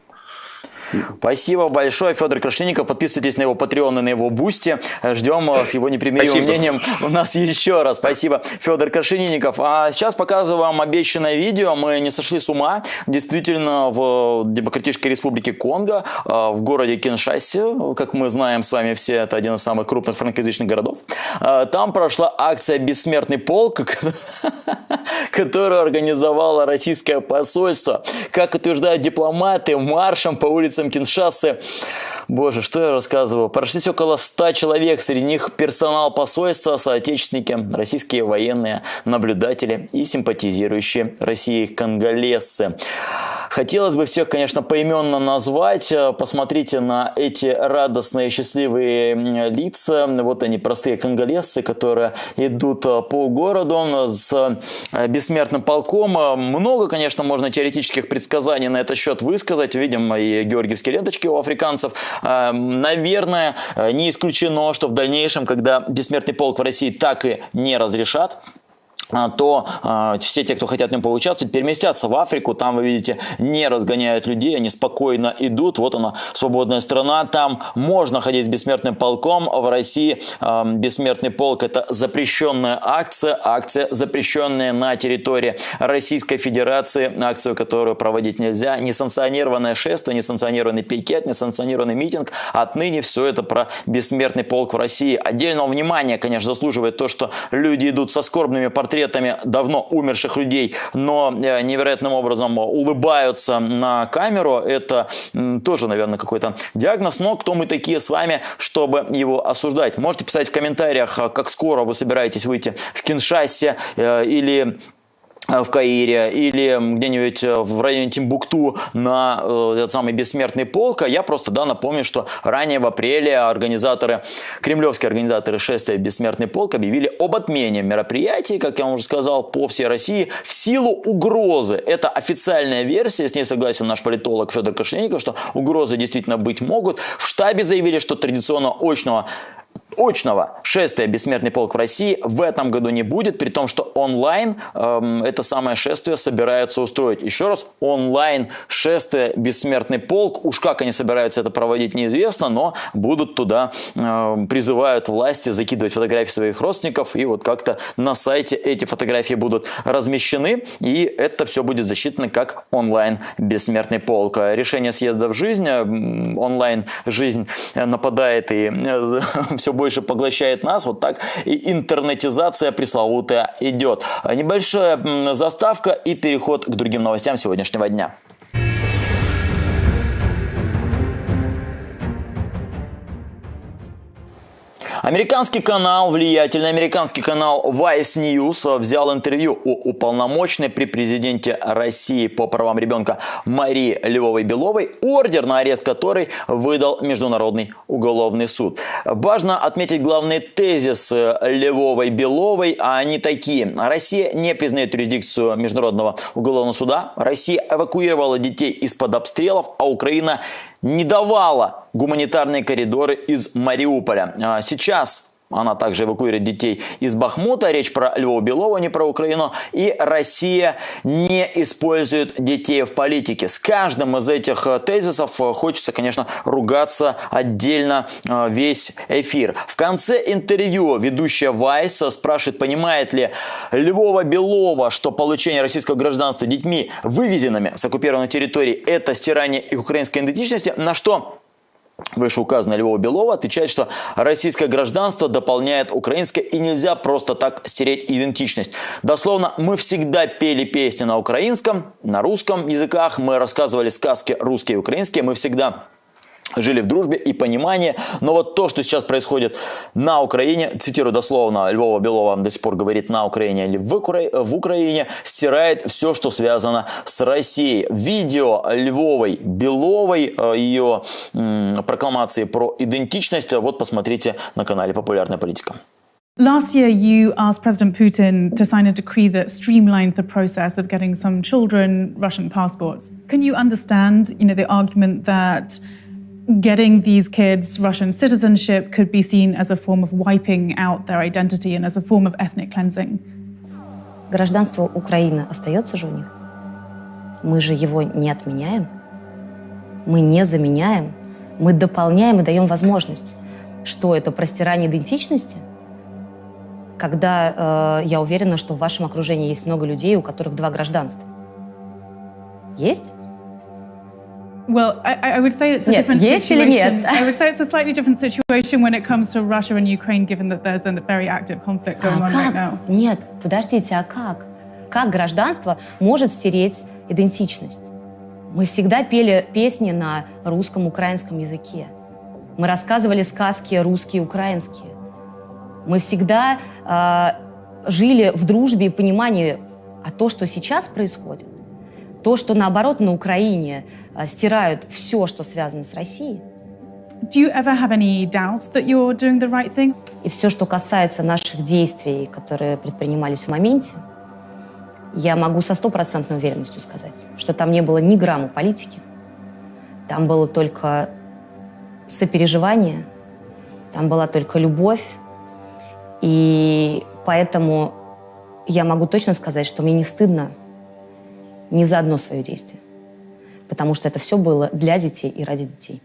Спасибо большое, Федор Крашенинников. Подписывайтесь на его Patreon и на его Бусти. Ждем э, с его непримиримым Спасибо. мнением у нас еще раз. Спасибо, Федор Крашенинников. А сейчас показываю вам обещанное видео. Мы не сошли с ума. Действительно, в Демократической Республике Конго, э, в городе Киншасе, как мы знаем с вами все, это один из самых крупных франкоязычных городов, э, там прошла акция «Бессмертный полк», *laughs* которую организовало российское посольство. Как утверждают дипломаты, маршем по улице улицам Киншасы. Боже, что я рассказываю? Прошлись около 100 человек, среди них персонал посольства, соотечественники, российские военные, наблюдатели и симпатизирующие России конголезцы. Хотелось бы всех, конечно, поименно назвать. Посмотрите на эти радостные, счастливые лица. Вот они, простые конголезцы, которые идут по городу с бессмертным полком. Много, конечно, можно теоретических предсказаний на этот счет высказать. Видим и георгиевские ленточки у африканцев. Наверное, не исключено, что в дальнейшем, когда бессмертный полк в России так и не разрешат, то э, все те, кто хотят в нем поучаствовать, переместятся в Африку. Там, вы видите, не разгоняют людей, они спокойно идут. Вот она, свободная страна. Там можно ходить с бессмертным полком. В России э, бессмертный полк – это запрещенная акция. Акция, запрещенная на территории Российской Федерации. Акцию, которую проводить нельзя. Несанкционированное шествие, несанкционированный пикет, несанкционированный митинг. Отныне все это про бессмертный полк в России. Отдельного внимания, конечно, заслуживает то, что люди идут со скорбными портретами портретами давно умерших людей, но э, невероятным образом улыбаются на камеру. Это тоже, наверное, какой-то диагноз. Но кто мы такие с вами, чтобы его осуждать? Можете писать в комментариях, как скоро вы собираетесь выйти в Киншасе или Э, в Каире или где-нибудь э, в районе Тимбукту на э, этот самый бессмертный полк. А я просто да, напомню, что ранее в апреле организаторы, кремлевские организаторы шествия «Бессмертный полк» объявили об отмене мероприятий, как я вам уже сказал, по всей России в силу угрозы. Это официальная версия, с ней согласен наш политолог Федор Кошельников, что угрозы действительно быть могут. В штабе заявили, что традиционно очного очного шествия «Бессмертный полк» в России в этом году не будет, при том, что онлайн эм, это самое шествие собираются устроить. Еще раз, онлайн шествие «Бессмертный полк», уж как они собираются это проводить, неизвестно, но будут туда, э, призывают власти закидывать фотографии своих родственников, и вот как-то на сайте эти фотографии будут размещены, и это все будет засчитано как онлайн «Бессмертный полк». Решение съезда в жизнь, онлайн жизнь нападает и э, *laughs* все больше больше поглощает нас, вот так и интернетизация пресловутая идет. Небольшая заставка и переход к другим новостям сегодняшнего дня. Американский канал, влиятельный американский канал Vice News взял интервью у уполномоченной при президенте России по правам ребенка Марии Львовой-Беловой, ордер на арест которой выдал Международный уголовный суд. Важно отметить главные тезисы Львовой-Беловой, а они такие. Россия не признает юрисдикцию Международного уголовного суда, Россия эвакуировала детей из-под обстрелов, а Украина не давала гуманитарные коридоры из Мариуполя. А сейчас она также эвакуирует детей из Бахмута. Речь про Львова Белова, не про Украину. И Россия не использует детей в политике. С каждым из этих э, тезисов э, хочется, конечно, ругаться отдельно э, весь эфир. В конце интервью ведущая Вайс спрашивает, понимает ли Львова Белова, что получение российского гражданства детьми, вывезенными с оккупированной территории, это стирание их украинской идентичности, на что Вышеуказанная Львова Белова отвечает, что российское гражданство дополняет украинское и нельзя просто так стереть идентичность. Дословно, мы всегда пели песни на украинском, на русском языках, мы рассказывали сказки русские и украинские, мы всегда жили в дружбе и понимании. Но вот то, что сейчас происходит на Украине, цитирую дословно, Львова Белова до сих пор говорит на Украине или в, Укра... в Украине, стирает все, что связано с Россией. Видео Львовой Беловой, э, ее прокламации про идентичность, вот посмотрите на канале «Популярная политика». Last year, you asked President Putin to sign a decree that streamlined the process of getting some children Russian passports. Can you understand, you know, the argument that getting these kids Russian citizenship could be seen as a form of wiping out their identity and as a form of ethnic cleansing. Гражданство Украины остается же у них. Мы же его не отменяем. Мы не заменяем. Мы дополняем и даем возможность. Что это простирание идентичности? Когда э, я уверена, что в вашем окружении есть много людей, у которых два гражданства. Есть? Well, I, I, would say it's a нет, different есть situation. Или нет? I would say it's a slightly different situation when it comes to Russia and Ukraine, given that there's a very active conflict going а on как? right now. Нет, подождите, а как? Как гражданство может стереть идентичность? Мы всегда пели песни на русском, украинском языке. Мы рассказывали сказки русские, украинские. Мы всегда э, жили в дружбе и понимании, а то, что сейчас происходит, то, что наоборот на Украине стирают все, что связано с Россией. Do you ever have any doubts that you're doing the right thing? И все, что касается наших действий, которые предпринимались в моменте, я могу со стопроцентной уверенностью сказать, что там не было ни грамма политики, там было только сопереживание, там была только любовь, и поэтому я могу точно сказать, что мне не стыдно ни за одно свое действие. Потому что это все было для детей и ради детей.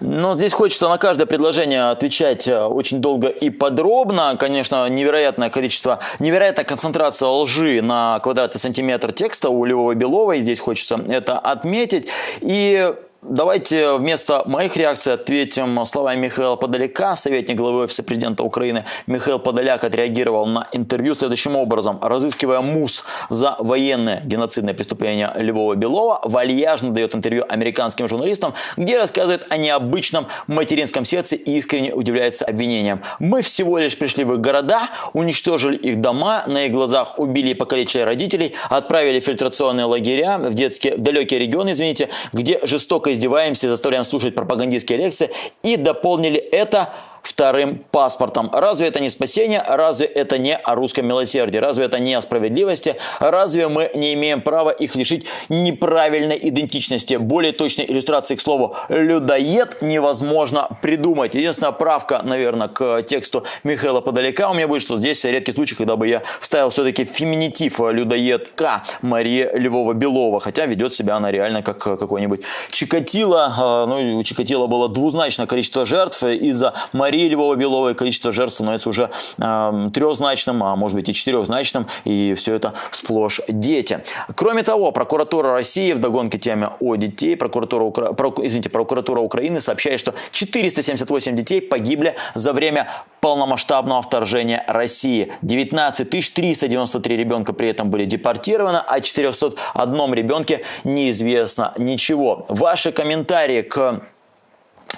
Но здесь хочется на каждое предложение отвечать э, очень долго и подробно. Конечно, невероятное количество, невероятная концентрация лжи на квадратный сантиметр текста у Львова Беловой. Здесь хочется это отметить. И Давайте вместо моих реакций ответим словами Михаила Подоляка, советник главы Офиса президента Украины. Михаил Подоляк отреагировал на интервью следующим образом. Разыскивая МУС за военное геноцидное преступление Львова-Белова, вальяжно дает интервью американским журналистам, где рассказывает о необычном материнском сердце и искренне удивляется обвинениям. Мы всего лишь пришли в их города, уничтожили их дома, на их глазах убили и покалечили родителей, отправили в фильтрационные лагеря в детские, в далекие регионы, извините, где жестоко издеваемся, заставляем слушать пропагандистские лекции и дополнили это вторым паспортом. Разве это не спасение? Разве это не о русском милосердии? Разве это не о справедливости? Разве мы не имеем права их лишить неправильной идентичности? Более точной иллюстрации к слову «людоед» невозможно придумать. Единственная правка, наверное, к тексту Михаила Подалека у меня будет, что здесь редкий случай, когда бы я вставил все-таки феминитив «людоедка» Мария Львова-Белова, хотя ведет себя она реально как какой-нибудь Чикатило. Ну, у Чикатило было двузначное количество жертв из-за Марии Марии Львова-Беловой количество жертв становится уже э, трехзначным, а может быть и четырехзначным, и все это сплошь дети. Кроме того, прокуратура России в догонке теме о детей, прокуратура, Укра... Про... извините, прокуратура Украины сообщает, что 478 детей погибли за время полномасштабного вторжения России. 19 393 ребенка при этом были депортированы, а 401 ребенке неизвестно ничего. Ваши комментарии к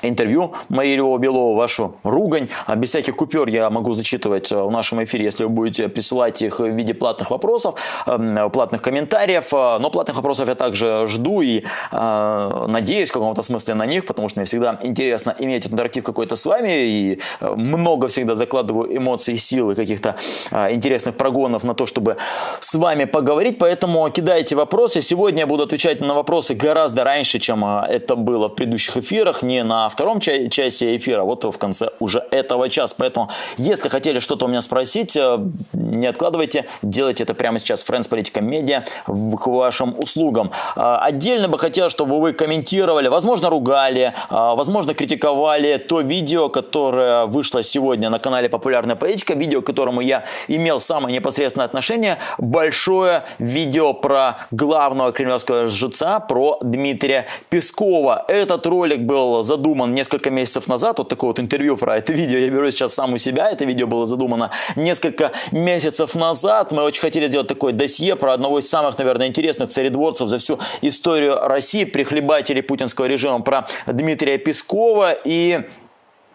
интервью Марии Львова-Белова, вашу ругань. А без всяких купюр я могу зачитывать э, в нашем эфире, если вы будете присылать их в виде платных вопросов, эм, платных комментариев. Э, но платных вопросов я также жду и э, надеюсь в каком-то смысле на них, потому что мне всегда интересно иметь интерактив какой-то с вами. И много всегда закладываю эмоций, сил и каких-то интересных прогонов на то, чтобы с вами поговорить. Поэтому кидайте вопросы. Сегодня я буду отвечать на вопросы гораздо раньше, чем это было в предыдущих эфирах. Не на втором ча часе эфира, вот в конце уже этого часа. Поэтому, если хотели что-то у меня спросить, э, не откладывайте, делайте это прямо сейчас. Friends Политика Медиа к вашим услугам. Э, отдельно бы хотел, чтобы вы комментировали, возможно, ругали, э, возможно, критиковали то видео, которое вышло сегодня на канале Популярная политика, видео, к которому я имел самое непосредственное отношение. Большое видео про главного кремлевского жреца, про Дмитрия Пескова. Этот ролик был задуман задуман несколько месяцев назад, вот такое вот интервью про это видео, я беру сейчас сам у себя, это видео было задумано несколько месяцев назад, мы очень хотели сделать такое досье про одного из самых, наверное, интересных царедворцев за всю историю России, прихлебателей путинского режима, про Дмитрия Пескова, и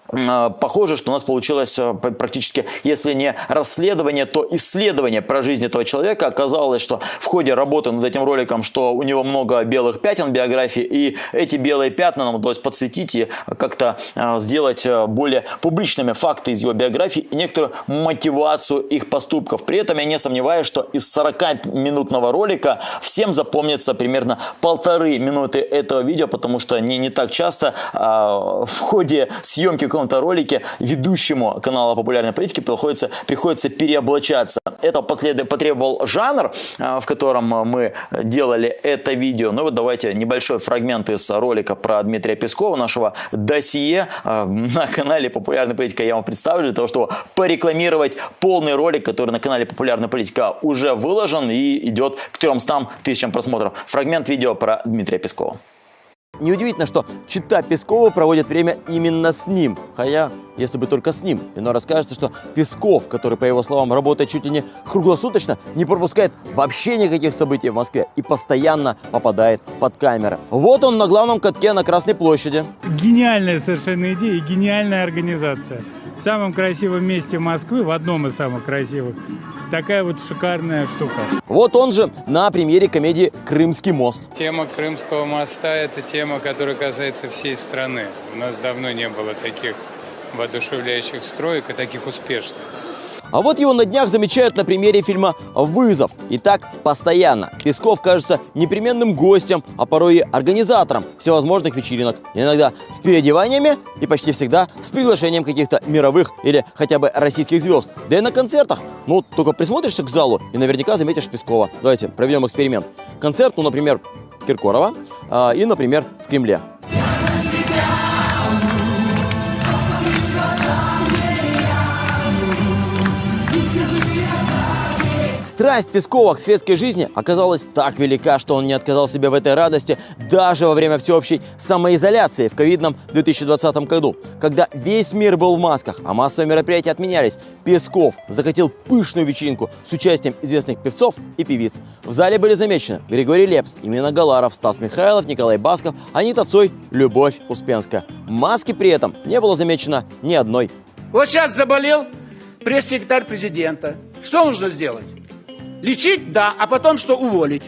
похоже, что у нас получилось а, практически, если не расследование, то исследование про жизнь этого человека. Оказалось, что в ходе работы над этим роликом, что у него много белых пятен в биографии, и эти белые пятна нам удалось подсветить и как-то а, сделать более публичными факты из его биографии и некоторую мотивацию их поступков. При этом я не сомневаюсь, что из 40-минутного ролика всем запомнится примерно полторы минуты этого видео, потому что не, не так часто в ходе съемки каком-то ролике ведущему канала популярной политики приходится, приходится переоблачаться. Это потребовал жанр, а, в котором мы делали это видео. Ну вот давайте небольшой фрагмент из ролика про Дмитрия Пескова, нашего досье а, на канале популярная политика я вам представлю, для того, чтобы порекламировать полный ролик, который на канале популярная политика уже выложен и идет к 300 тысячам просмотров. Фрагмент видео про Дмитрия Пескова. Неудивительно, что чита Пескова проводит время именно с ним. Хотя, если бы только с ним. Но расскажется, что Песков, который, по его словам, работает чуть ли не круглосуточно, не пропускает вообще никаких событий в Москве и постоянно попадает под камеры. Вот он на главном катке на Красной площади. Гениальная совершенно идея и гениальная организация. В самом красивом месте Москвы, в одном из самых красивых, такая вот шикарная штука. Вот он же на премьере комедии «Крымский мост». Тема Крымского моста – это тема, которая касается всей страны. У нас давно не было таких воодушевляющих строек и таких успешных. А вот его на днях замечают на примере фильма «Вызов». И так постоянно. Песков кажется непременным гостем, а порой и организатором всевозможных вечеринок. Иногда с переодеваниями и почти всегда с приглашением каких-то мировых или хотя бы российских звезд. Да и на концертах. Ну, только присмотришься к залу и наверняка заметишь Пескова. Давайте проведем эксперимент. Концерт, ну, например, Киркорова э, и, например, в Кремле. Страсть Пескова к светской жизни оказалась так велика, что он не отказал себе в этой радости даже во время всеобщей самоизоляции в ковидном 2020 году, когда весь мир был в масках, а массовые мероприятия отменялись. Песков закатил пышную вечеринку с участием известных певцов и певиц. В зале были замечены Григорий Лепс, Имена Галаров, Стас Михайлов, Николай Басков, Анита Цой, Любовь Успенская. Маски при этом не было замечено ни одной. Вот сейчас заболел пресс-секретарь президента. Что нужно сделать? Лечить? Да. А потом что? Уволить.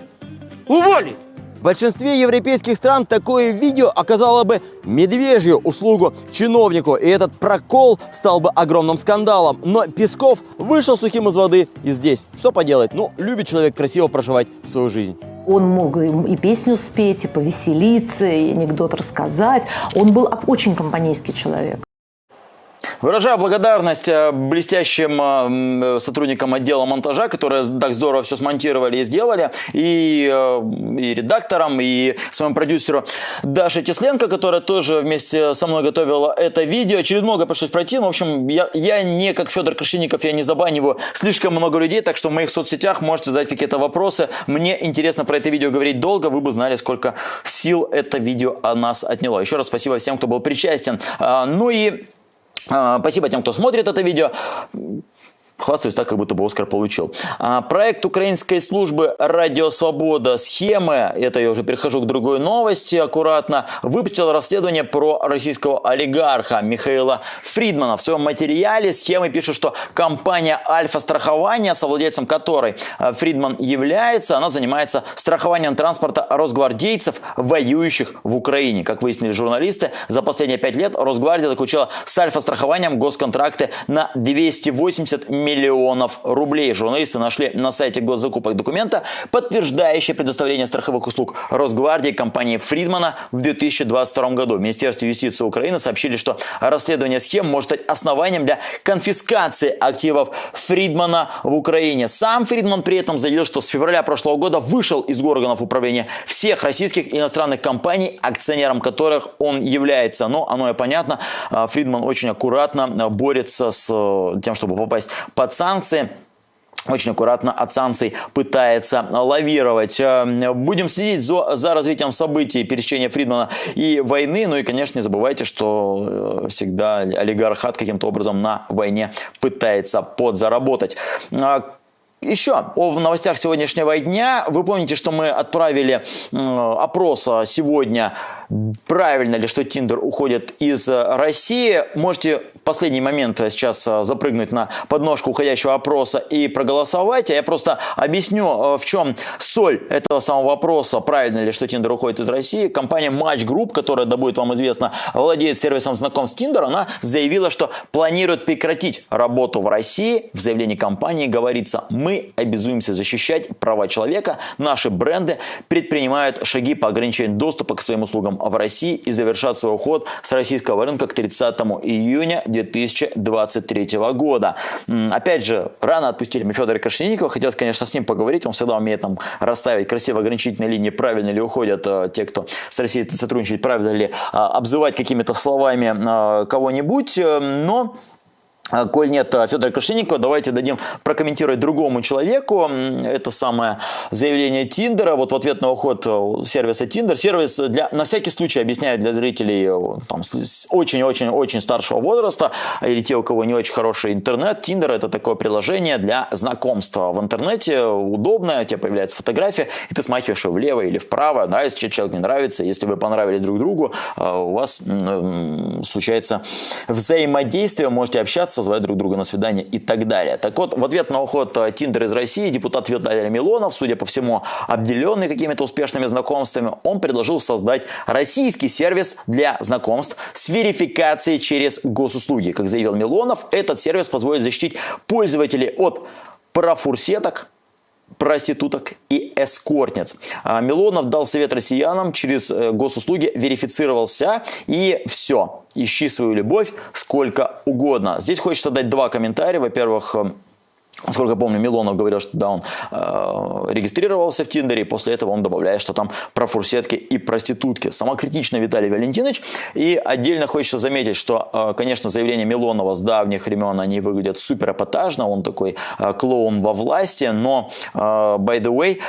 Уволить. В большинстве европейских стран такое видео оказало бы медвежью услугу чиновнику, и этот прокол стал бы огромным скандалом. Но Песков вышел сухим из воды и здесь. Что поделать? Ну, любит человек красиво проживать свою жизнь. Он мог и песню спеть, и повеселиться, и анекдот рассказать. Он был очень компанейский человек. Выражаю благодарность э, блестящим э, сотрудникам отдела монтажа, которые так здорово все смонтировали и сделали, и, э, и редакторам, и своему продюсеру Даше Тесленко, которая тоже вместе со мной готовила это видео. Через много пришлось пройти, но, в общем, я, я не как Федор Крашенников, я не забаниваю слишком много людей, так что в моих соцсетях можете задать какие-то вопросы. Мне интересно про это видео говорить долго, вы бы знали, сколько сил это видео о нас отняло. Еще раз спасибо всем, кто был причастен. А, ну и спасибо тем, кто смотрит это видео. Хвастаюсь так, как будто бы Оскар получил. А, проект украинской службы «Радио Свобода. Схемы», это я уже перехожу к другой новости аккуратно, выпустил расследование про российского олигарха Михаила Фридмана. В своем материале схемы пишут, что компания «Альфа-страхование», совладельцем которой а, Фридман является, она занимается страхованием транспорта росгвардейцев, воюющих в Украине. Как выяснили журналисты, за последние пять лет Росгвардия заключила с Альфа-страхованием госконтракты на 280 миллионов миллионов рублей. Журналисты нашли на сайте госзакупок документа, подтверждающие предоставление страховых услуг Росгвардии компании Фридмана в 2022 году. В Министерстве юстиции Украины сообщили, что расследование схем может стать основанием для конфискации активов Фридмана в Украине. Сам Фридман при этом заявил, что с февраля прошлого года вышел из органов управления всех российских и иностранных компаний, акционером которых он является. Но оно и понятно, а, Фридман очень аккуратно борется с э, тем, чтобы попасть под санкции очень аккуратно от санкций пытается лавировать. Э, будем следить за, за развитием событий пересечения Фридмана и войны. Ну и, конечно, не забывайте, что э, всегда олигархат каким-то образом на войне пытается подзаработать. А, еще о новостях сегодняшнего дня. Вы помните, что мы отправили опрос сегодня, правильно ли, что Тиндер уходит из России. Можете в последний момент сейчас запрыгнуть на подножку уходящего опроса и проголосовать. А я просто объясню, э, в чем соль этого самого вопроса, правильно ли, что Тиндер уходит из России. Компания Match Group, которая, да будет вам известно, владеет сервисом знакомств Tinder, она заявила, что планирует прекратить работу в России. В заявлении компании говорится, мы обязуемся защищать права человека, наши бренды предпринимают шаги по ограничению доступа к своим услугам в России и завершат свой уход с российского рынка к 30 июня 2023 года. Опять же, рано отпустили мы Федора Крашенинникова, хотелось, конечно, с ним поговорить, он всегда умеет там расставить красиво ограничительные линии, правильно ли уходят э, те, кто с Россией сотрудничает, правильно ли э, обзывать какими-то словами э, кого-нибудь, э, но а, коль нет а, Федора Крашенникова, давайте дадим прокомментировать другому человеку это самое заявление Тиндера. Вот в ответ на уход э, сервиса Тиндер. Сервис для, на всякий случай объясняет для зрителей э, очень-очень-очень старшего возраста или те, у кого не очень хороший интернет. Тиндер это такое приложение для знакомства в интернете. Удобное, у тебя появляется фотография, и ты смахиваешь ее влево или вправо. Нравится тебе человек, не нравится. Если вы понравились друг другу, э, у вас случается взаимодействие, можете общаться общаться, звать друг друга на свидание и так далее. Так вот, в ответ на уход э, Тиндер из России депутат Виталий Милонов, судя по всему, обделенный какими-то успешными знакомствами, он предложил создать российский сервис для знакомств с верификацией через госуслуги. Как заявил Милонов, этот сервис позволит защитить пользователей от парафурсеток, проституток и эскортниц. А Милонов дал совет россиянам через э, госуслуги, верифицировался и все. Ищи свою любовь сколько угодно. Здесь хочется дать два комментария. Во-первых, Насколько я помню, Милонов говорил, что да, он э, регистрировался в Тиндере, и после этого он добавляет, что там про фурсетки и проститутки. Самокритично Виталий Валентинович. И отдельно хочется заметить, что, э, конечно, заявления Милонова с давних времен, они выглядят супер эпатажно, он такой э, клоун во власти, но, э, by the way,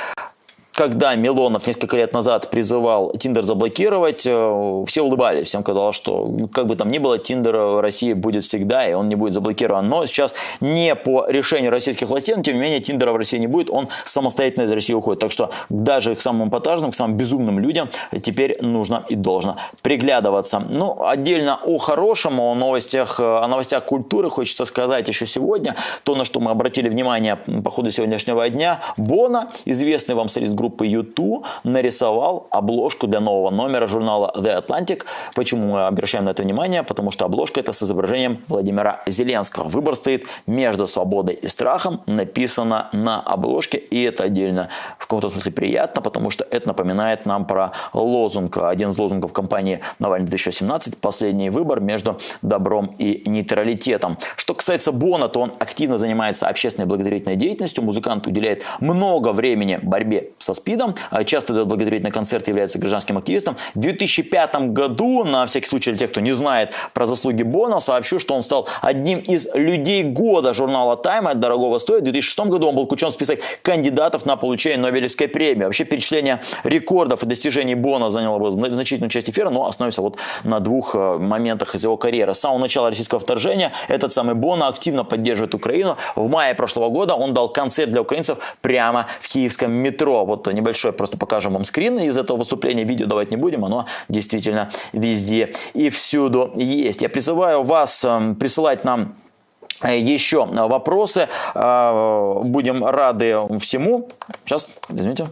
когда Милонов несколько лет назад призывал Тиндер заблокировать, э, все улыбались, всем казалось, что как бы там ни было, Тиндер в России будет всегда, и он не будет заблокирован. Но сейчас не по решению российских властей, но тем не менее Тиндера в России не будет, он самостоятельно из России уходит. Так что даже к самым эпатажным, к самым безумным людям теперь нужно и должно приглядываться. Ну, отдельно о хорошем, о новостях, о новостях культуры хочется сказать еще сегодня. То, на что мы обратили внимание по ходу сегодняшнего дня. Бона, известный вам солист группы группы U2 нарисовал обложку для нового номера журнала The Atlantic. Почему мы обращаем на это внимание? Потому что обложка это с изображением Владимира Зеленского. Выбор стоит между свободой и страхом. Написано на обложке. И это отдельно в каком-то смысле приятно, потому что это напоминает нам про лозунг. Один из лозунгов компании Навальный 2017. Последний выбор между добром и нейтралитетом. Что касается Бона, то он активно занимается общественной благотворительной деятельностью. Музыкант уделяет много времени борьбе со СПИДом, а часто дает благотворительный концерт, является гражданским активистом. В 2005 году, на всякий случай для тех, кто не знает про заслуги Бона, сообщу, что он стал одним из людей года журнала Time, это дорогого стоит. В 2006 году он был включен в список кандидатов на получение Нобелевской премии. Вообще перечисление рекордов и достижений Бона заняло бы значительную часть эфира, но остановимся вот на двух э, моментах из его карьеры. С самого начала российского вторжения этот самый Бона активно поддерживает Украину. В мае прошлого года он дал концерт для украинцев прямо в киевском метро. Вот небольшой, просто покажем вам скрин из этого выступления. Видео давать не будем, оно действительно везде и всюду есть. Я призываю вас эм, присылать нам э, еще вопросы. Э, будем рады всему. Сейчас, извините.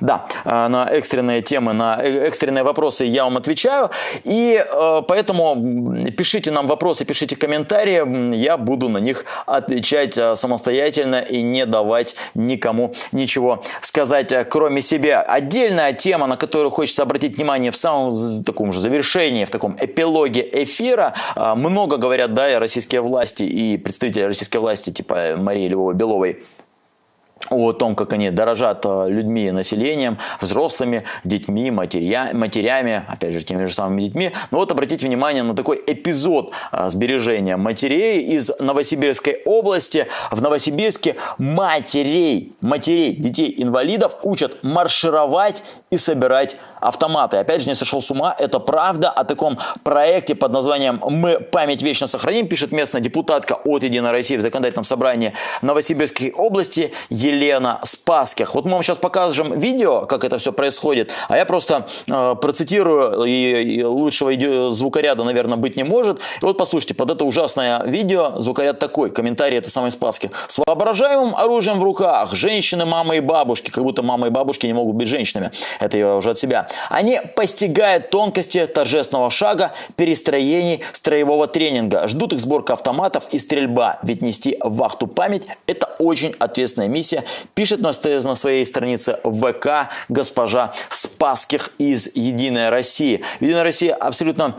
Да, э, на экстренные темы, на э, экстренные вопросы я вам отвечаю. И э, поэтому пишите нам вопросы, пишите комментарии. Я буду на них отвечать самостоятельно и не давать никому ничего сказать, кроме себя. Отдельная тема, на которую хочется обратить внимание в самом таком же завершении, в таком эпилоге эфира. Много говорят, да, и российские власти, и представители российской власти, типа Марии Львовой-Беловой, о том, как они дорожат э, людьми, населением, взрослыми, детьми, матеря, матерями, опять же, теми же самыми детьми. Но вот обратите внимание на такой эпизод э, сбережения матерей из Новосибирской области. В Новосибирске матерей, матерей детей-инвалидов учат маршировать и собирать автоматы. Опять же, не сошел с ума, это правда. О таком проекте под названием «Мы память вечно сохраним» пишет местная депутатка от «Единой России» в законодательном собрании Новосибирской области Елена Спаских. Вот мы вам сейчас покажем видео, как это все происходит, а я просто э, процитирую, и, и лучшего звукоряда, наверное, быть не может. И вот послушайте, под это ужасное видео звукоряд такой, комментарий это самой Спаски. С воображаемым оружием в руках, женщины, мамы и бабушки, как будто мамы и бабушки не могут быть женщинами. Это я уже от себя. Они постигают тонкости торжественного шага, перестроений строевого тренинга. Ждут их сборка автоматов и стрельба. Ведь нести вахту память – это очень ответственная миссия пишет на, своей странице ВК госпожа Спаских из «Единая Россия». «Единая Россия» абсолютно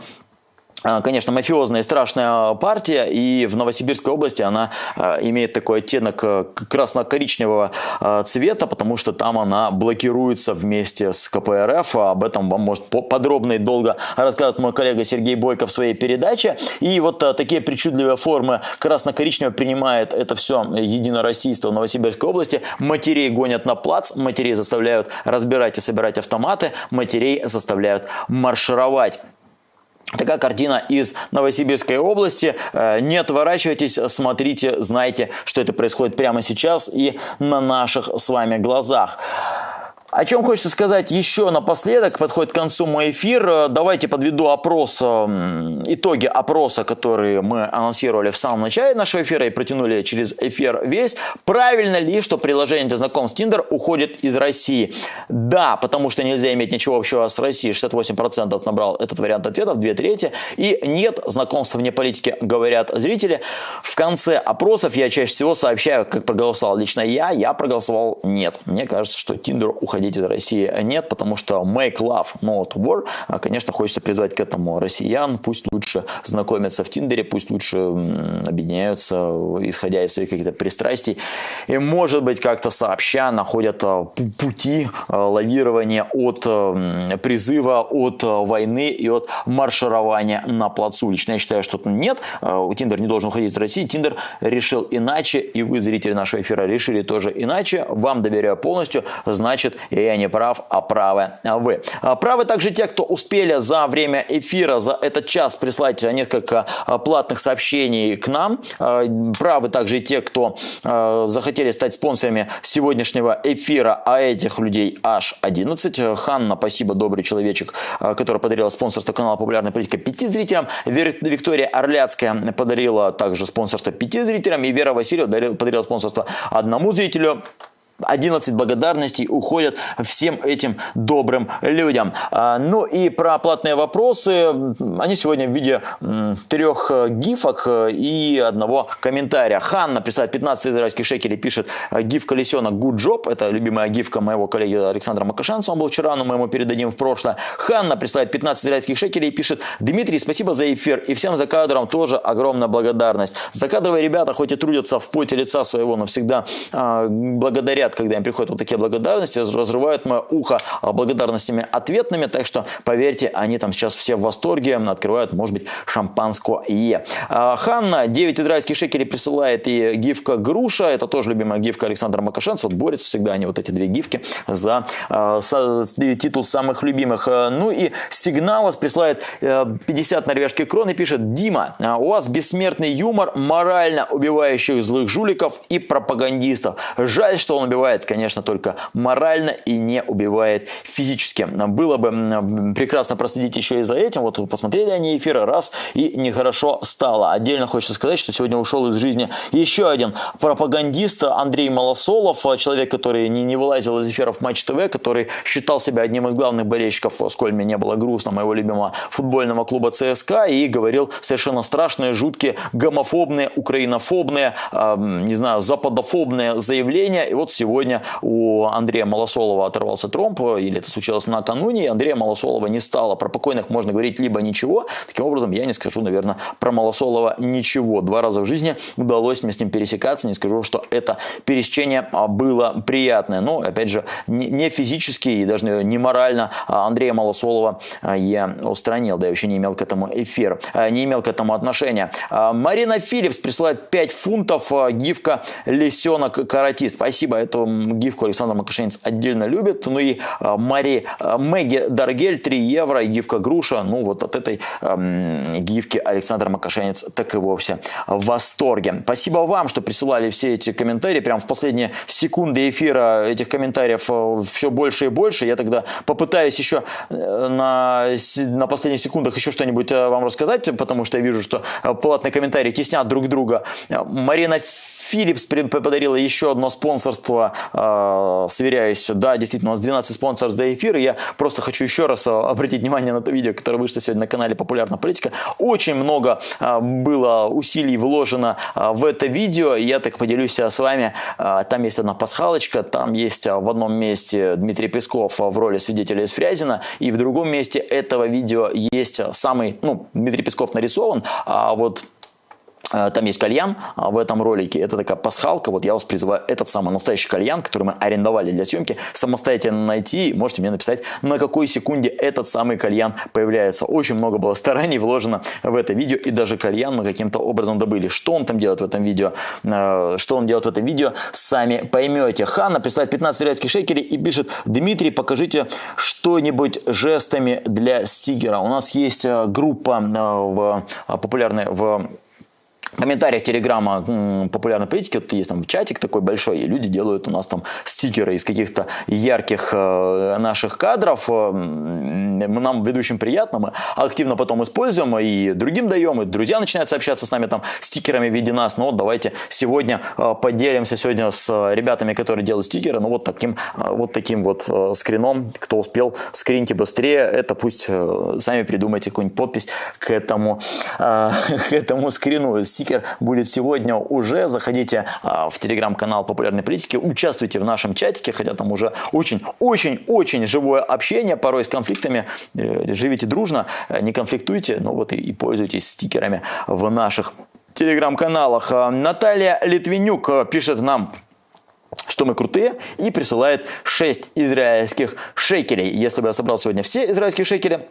конечно, мафиозная и страшная партия, и в Новосибирской области она а, имеет такой оттенок э, красно-коричневого а, цвета, потому что там она блокируется вместе с КПРФ. Об этом вам может подробно и долго рассказывать мой коллега Сергей Бойко в своей передаче. И вот такие причудливые формы красно-коричневого принимает это все единороссийство в Новосибирской области. Матерей гонят на плац, матерей заставляют разбирать и собирать автоматы, матерей заставляют маршировать. Такая картина из Новосибирской области. Э, не отворачивайтесь, смотрите, знайте, что это происходит прямо сейчас и на наших с вами глазах. О чем хочется сказать еще напоследок, подходит к концу мой эфир. Давайте подведу опрос, итоги опроса, которые мы анонсировали в самом начале нашего эфира и протянули через эфир весь. Правильно ли, что приложение для знакомств Tinder уходит из России? Да, потому что нельзя иметь ничего общего с Россией. 68% набрал этот вариант ответов, 2 трети. И нет, знакомства вне политики, говорят зрители. В конце опросов я чаще всего сообщаю, как проголосовал лично я. Я проголосовал нет. Мне кажется, что Tinder уходит выходить из России нет, потому что make love, not war. Конечно, хочется призвать к этому россиян. Пусть лучше знакомятся в Тиндере, пусть лучше объединяются, исходя из своих каких-то пристрастий. И, может быть, как-то сообща находят пути лавирования от призыва, от войны и от марширования на плацу. Лично я считаю, что нет, Тиндер не должен уходить из России. Тиндер решил иначе, и вы, зрители нашего эфира, решили тоже иначе. Вам доверяю полностью, значит, я не прав, а правы вы. А правы также те, кто успели за время эфира, за этот час прислать несколько а, платных сообщений к нам. А, правы также те, кто захотели стать спонсорами сегодняшнего эфира, а этих людей аж 11. Ханна, спасибо, добрый человечек, который подарила спонсорство канала «Популярная политика» пяти зрителям. Виктория Орляцкая подарила также спонсорство пяти зрителям. И Вера Васильева подарила спонсорство одному зрителю. 11 благодарностей уходят всем этим добрым людям. А, ну и про платные вопросы. Они сегодня в виде трех э, гифок э, и одного комментария. Ханна присылает 15 израильских шекелей, пишет э, гиф колесенок good job. Это любимая гифка моего коллеги Александра Макашанца. Он был вчера, но мы ему передадим в прошлое. Ханна присылает 15 израильских шекелей и пишет Дмитрий, спасибо за эфир. И всем за кадром тоже огромная благодарность. Закадровые ребята хоть и трудятся в поте лица своего, но всегда э, благодарят говорят, когда им приходят вот такие благодарности, разрывают мое ухо благодарностями ответными, так что, поверьте, они там сейчас все в восторге, открывают, может быть, шампанское. А, Ханна 9 израильских шекелей присылает и гифка груша, это тоже любимая гифка Александра Макашенца, вот борются всегда они, вот эти две гифки, за э, со, титул самых любимых. Ну и сигналос присылает э, 50 норвежских крон и пишет, Дима, у вас бессмертный юмор морально убивающих злых жуликов и пропагандистов. Жаль, что он убивает убивает, конечно, только морально и не убивает физически. Было бы прекрасно проследить еще и за этим. Вот посмотрели они эфиры раз и нехорошо стало. Отдельно хочется сказать, что сегодня ушел из жизни еще один пропагандист Андрей Малосолов, человек, который не, не вылазил из эфиров Матч ТВ, который считал себя одним из главных болельщиков, сколь мне не было грустно, моего любимого футбольного клуба ЦСКА, и говорил совершенно страшные, жуткие, гомофобные, украинофобные, э, не знаю, западофобные заявления. И вот сегодня Сегодня у Андрея Малосолова оторвался тромб, или это случилось накануне, и Андрея Малосолова не стало. Про покойных можно говорить либо ничего. Таким образом, я не скажу, наверное, про Малосолова ничего. Два раза в жизни удалось мне с ним пересекаться. Не скажу, что это пересечение было приятное. Но, опять же, не физически и даже не морально Андрея Малосолова я устранил. Да, я вообще не имел к этому эфир, не имел к этому отношения. Марина Филлипс присылает 5 фунтов гифка лисенок каратист. Спасибо, это эту гифку Александр Макашенец отдельно любит. Ну и а, Мари а, Мэгги Даргель 3 евро, гифка Груша. Ну вот от этой э, гифки Александр Макашенец так и вовсе в восторге. Спасибо вам, что присылали все эти комментарии. Прям в последние секунды эфира этих комментариев э, все больше и больше. Я тогда попытаюсь еще э, на, на последних секундах еще что-нибудь э, вам рассказать, потому что я вижу, что платные комментарии теснят друг друга. Марина Philips подарила еще одно спонсорство, э, сверяюсь, да, действительно, у нас 12 спонсоров за эфир, я просто хочу еще раз а, обратить внимание на то видео, которое вышло сегодня на канале «Популярная политика». Очень много э, было усилий вложено в это видео, я так поделюсь с вами, там есть одна пасхалочка, там есть в одном месте Дмитрий Песков в роли свидетеля из Фрязина, и в другом месте этого видео есть самый, ну, Дмитрий Песков нарисован, а вот там есть кальян а, в этом ролике. Это такая пасхалка. Вот я вас призываю этот самый настоящий кальян, который мы арендовали для съемки, самостоятельно найти. Можете мне написать, на какой секунде этот самый кальян появляется. Очень много было стараний вложено в это видео. И даже кальян мы каким-то образом добыли. Что он там делает в этом видео? Э, что он делает в этом видео? Сами поймете. Ханна присылает 15 израильских шекелей и пишет, Дмитрий, покажите что-нибудь жестами для стикера. У нас есть э, группа в, популярная в комментариях телеграмма популярной политики, вот есть там чатик такой большой, и люди делают у нас там стикеры из каких-то ярких э, наших кадров. Э, нам, ведущим, приятно, мы активно потом используем и другим даем, и друзья начинают сообщаться с нами там стикерами в виде нас. Ну вот давайте сегодня э, поделимся сегодня с ребятами, которые делают стикеры, ну вот таким вот, таким вот скрином, кто успел, скриньте быстрее, это пусть сами придумайте какую-нибудь подпись к этому, *laughs* к этому скрину. Стикер стикер будет сегодня уже. Заходите а, в телеграм-канал популярной политики, участвуйте в нашем чатике, хотя там уже очень-очень-очень живое общение, порой с конфликтами. Э, живите дружно, э, не конфликтуйте, но вот и, и пользуйтесь стикерами в наших телеграм-каналах. А, Наталья Литвинюк пишет нам что мы крутые, и присылает 6 израильских шекелей. Если бы я собрал сегодня все израильские шекели,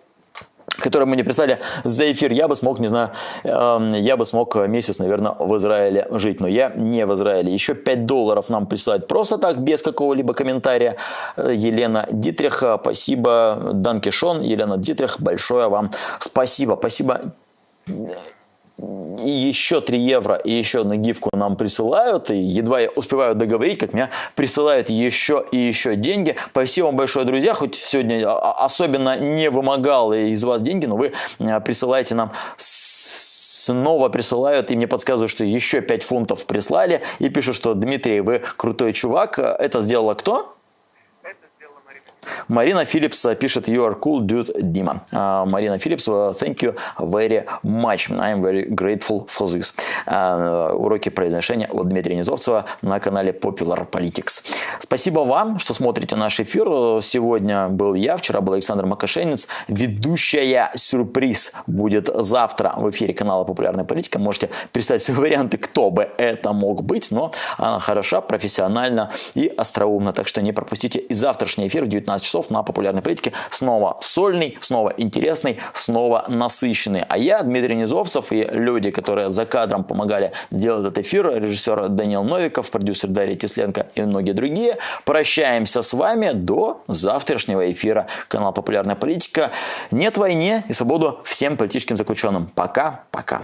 которые мы не прислали за эфир, я бы смог, не знаю, э, я бы смог месяц, наверное, в Израиле жить. Но я не в Израиле. Еще 5 долларов нам присылает просто так, без какого-либо комментария. Э, Елена Дитрих, спасибо. Данкишон, Елена Дитрих, большое вам спасибо. Спасибо и еще 3 евро, и еще на гифку нам присылают, и едва я успеваю договорить, как меня присылают еще и еще деньги. Спасибо вам большое, друзья, хоть сегодня особенно не вымогал из вас деньги, но вы э, присылаете нам снова присылают, и мне подсказывают, что еще 5 фунтов прислали, и пишут, что Дмитрий, вы крутой чувак. Это сделала кто? Марина Филлипс пишет «You are cool, dude, Дима». Uh, Марина Филлипс, thank you very much. I am very grateful for this. Uh, уроки произношения от Дмитрия Низовцева на канале Popular Politics. Спасибо вам, что смотрите наш эфир. Сегодня был я, вчера был Александр Макашенец. Ведущая сюрприз будет завтра в эфире канала Популярная политика. Можете представить свои варианты, кто бы это мог быть, но она хороша, профессиональна и остроумна. Так что не пропустите и завтрашний эфир в 19 15 часов на популярной политике. Снова сольный, снова интересный, снова насыщенный. А я, Дмитрий Низовцев и люди, которые за кадром помогали делать этот эфир, режиссер Даниил Новиков, продюсер Дарья Тесленко и многие другие, прощаемся с вами до завтрашнего эфира канала «Популярная политика». Нет войне и свободу всем политическим заключенным. Пока-пока.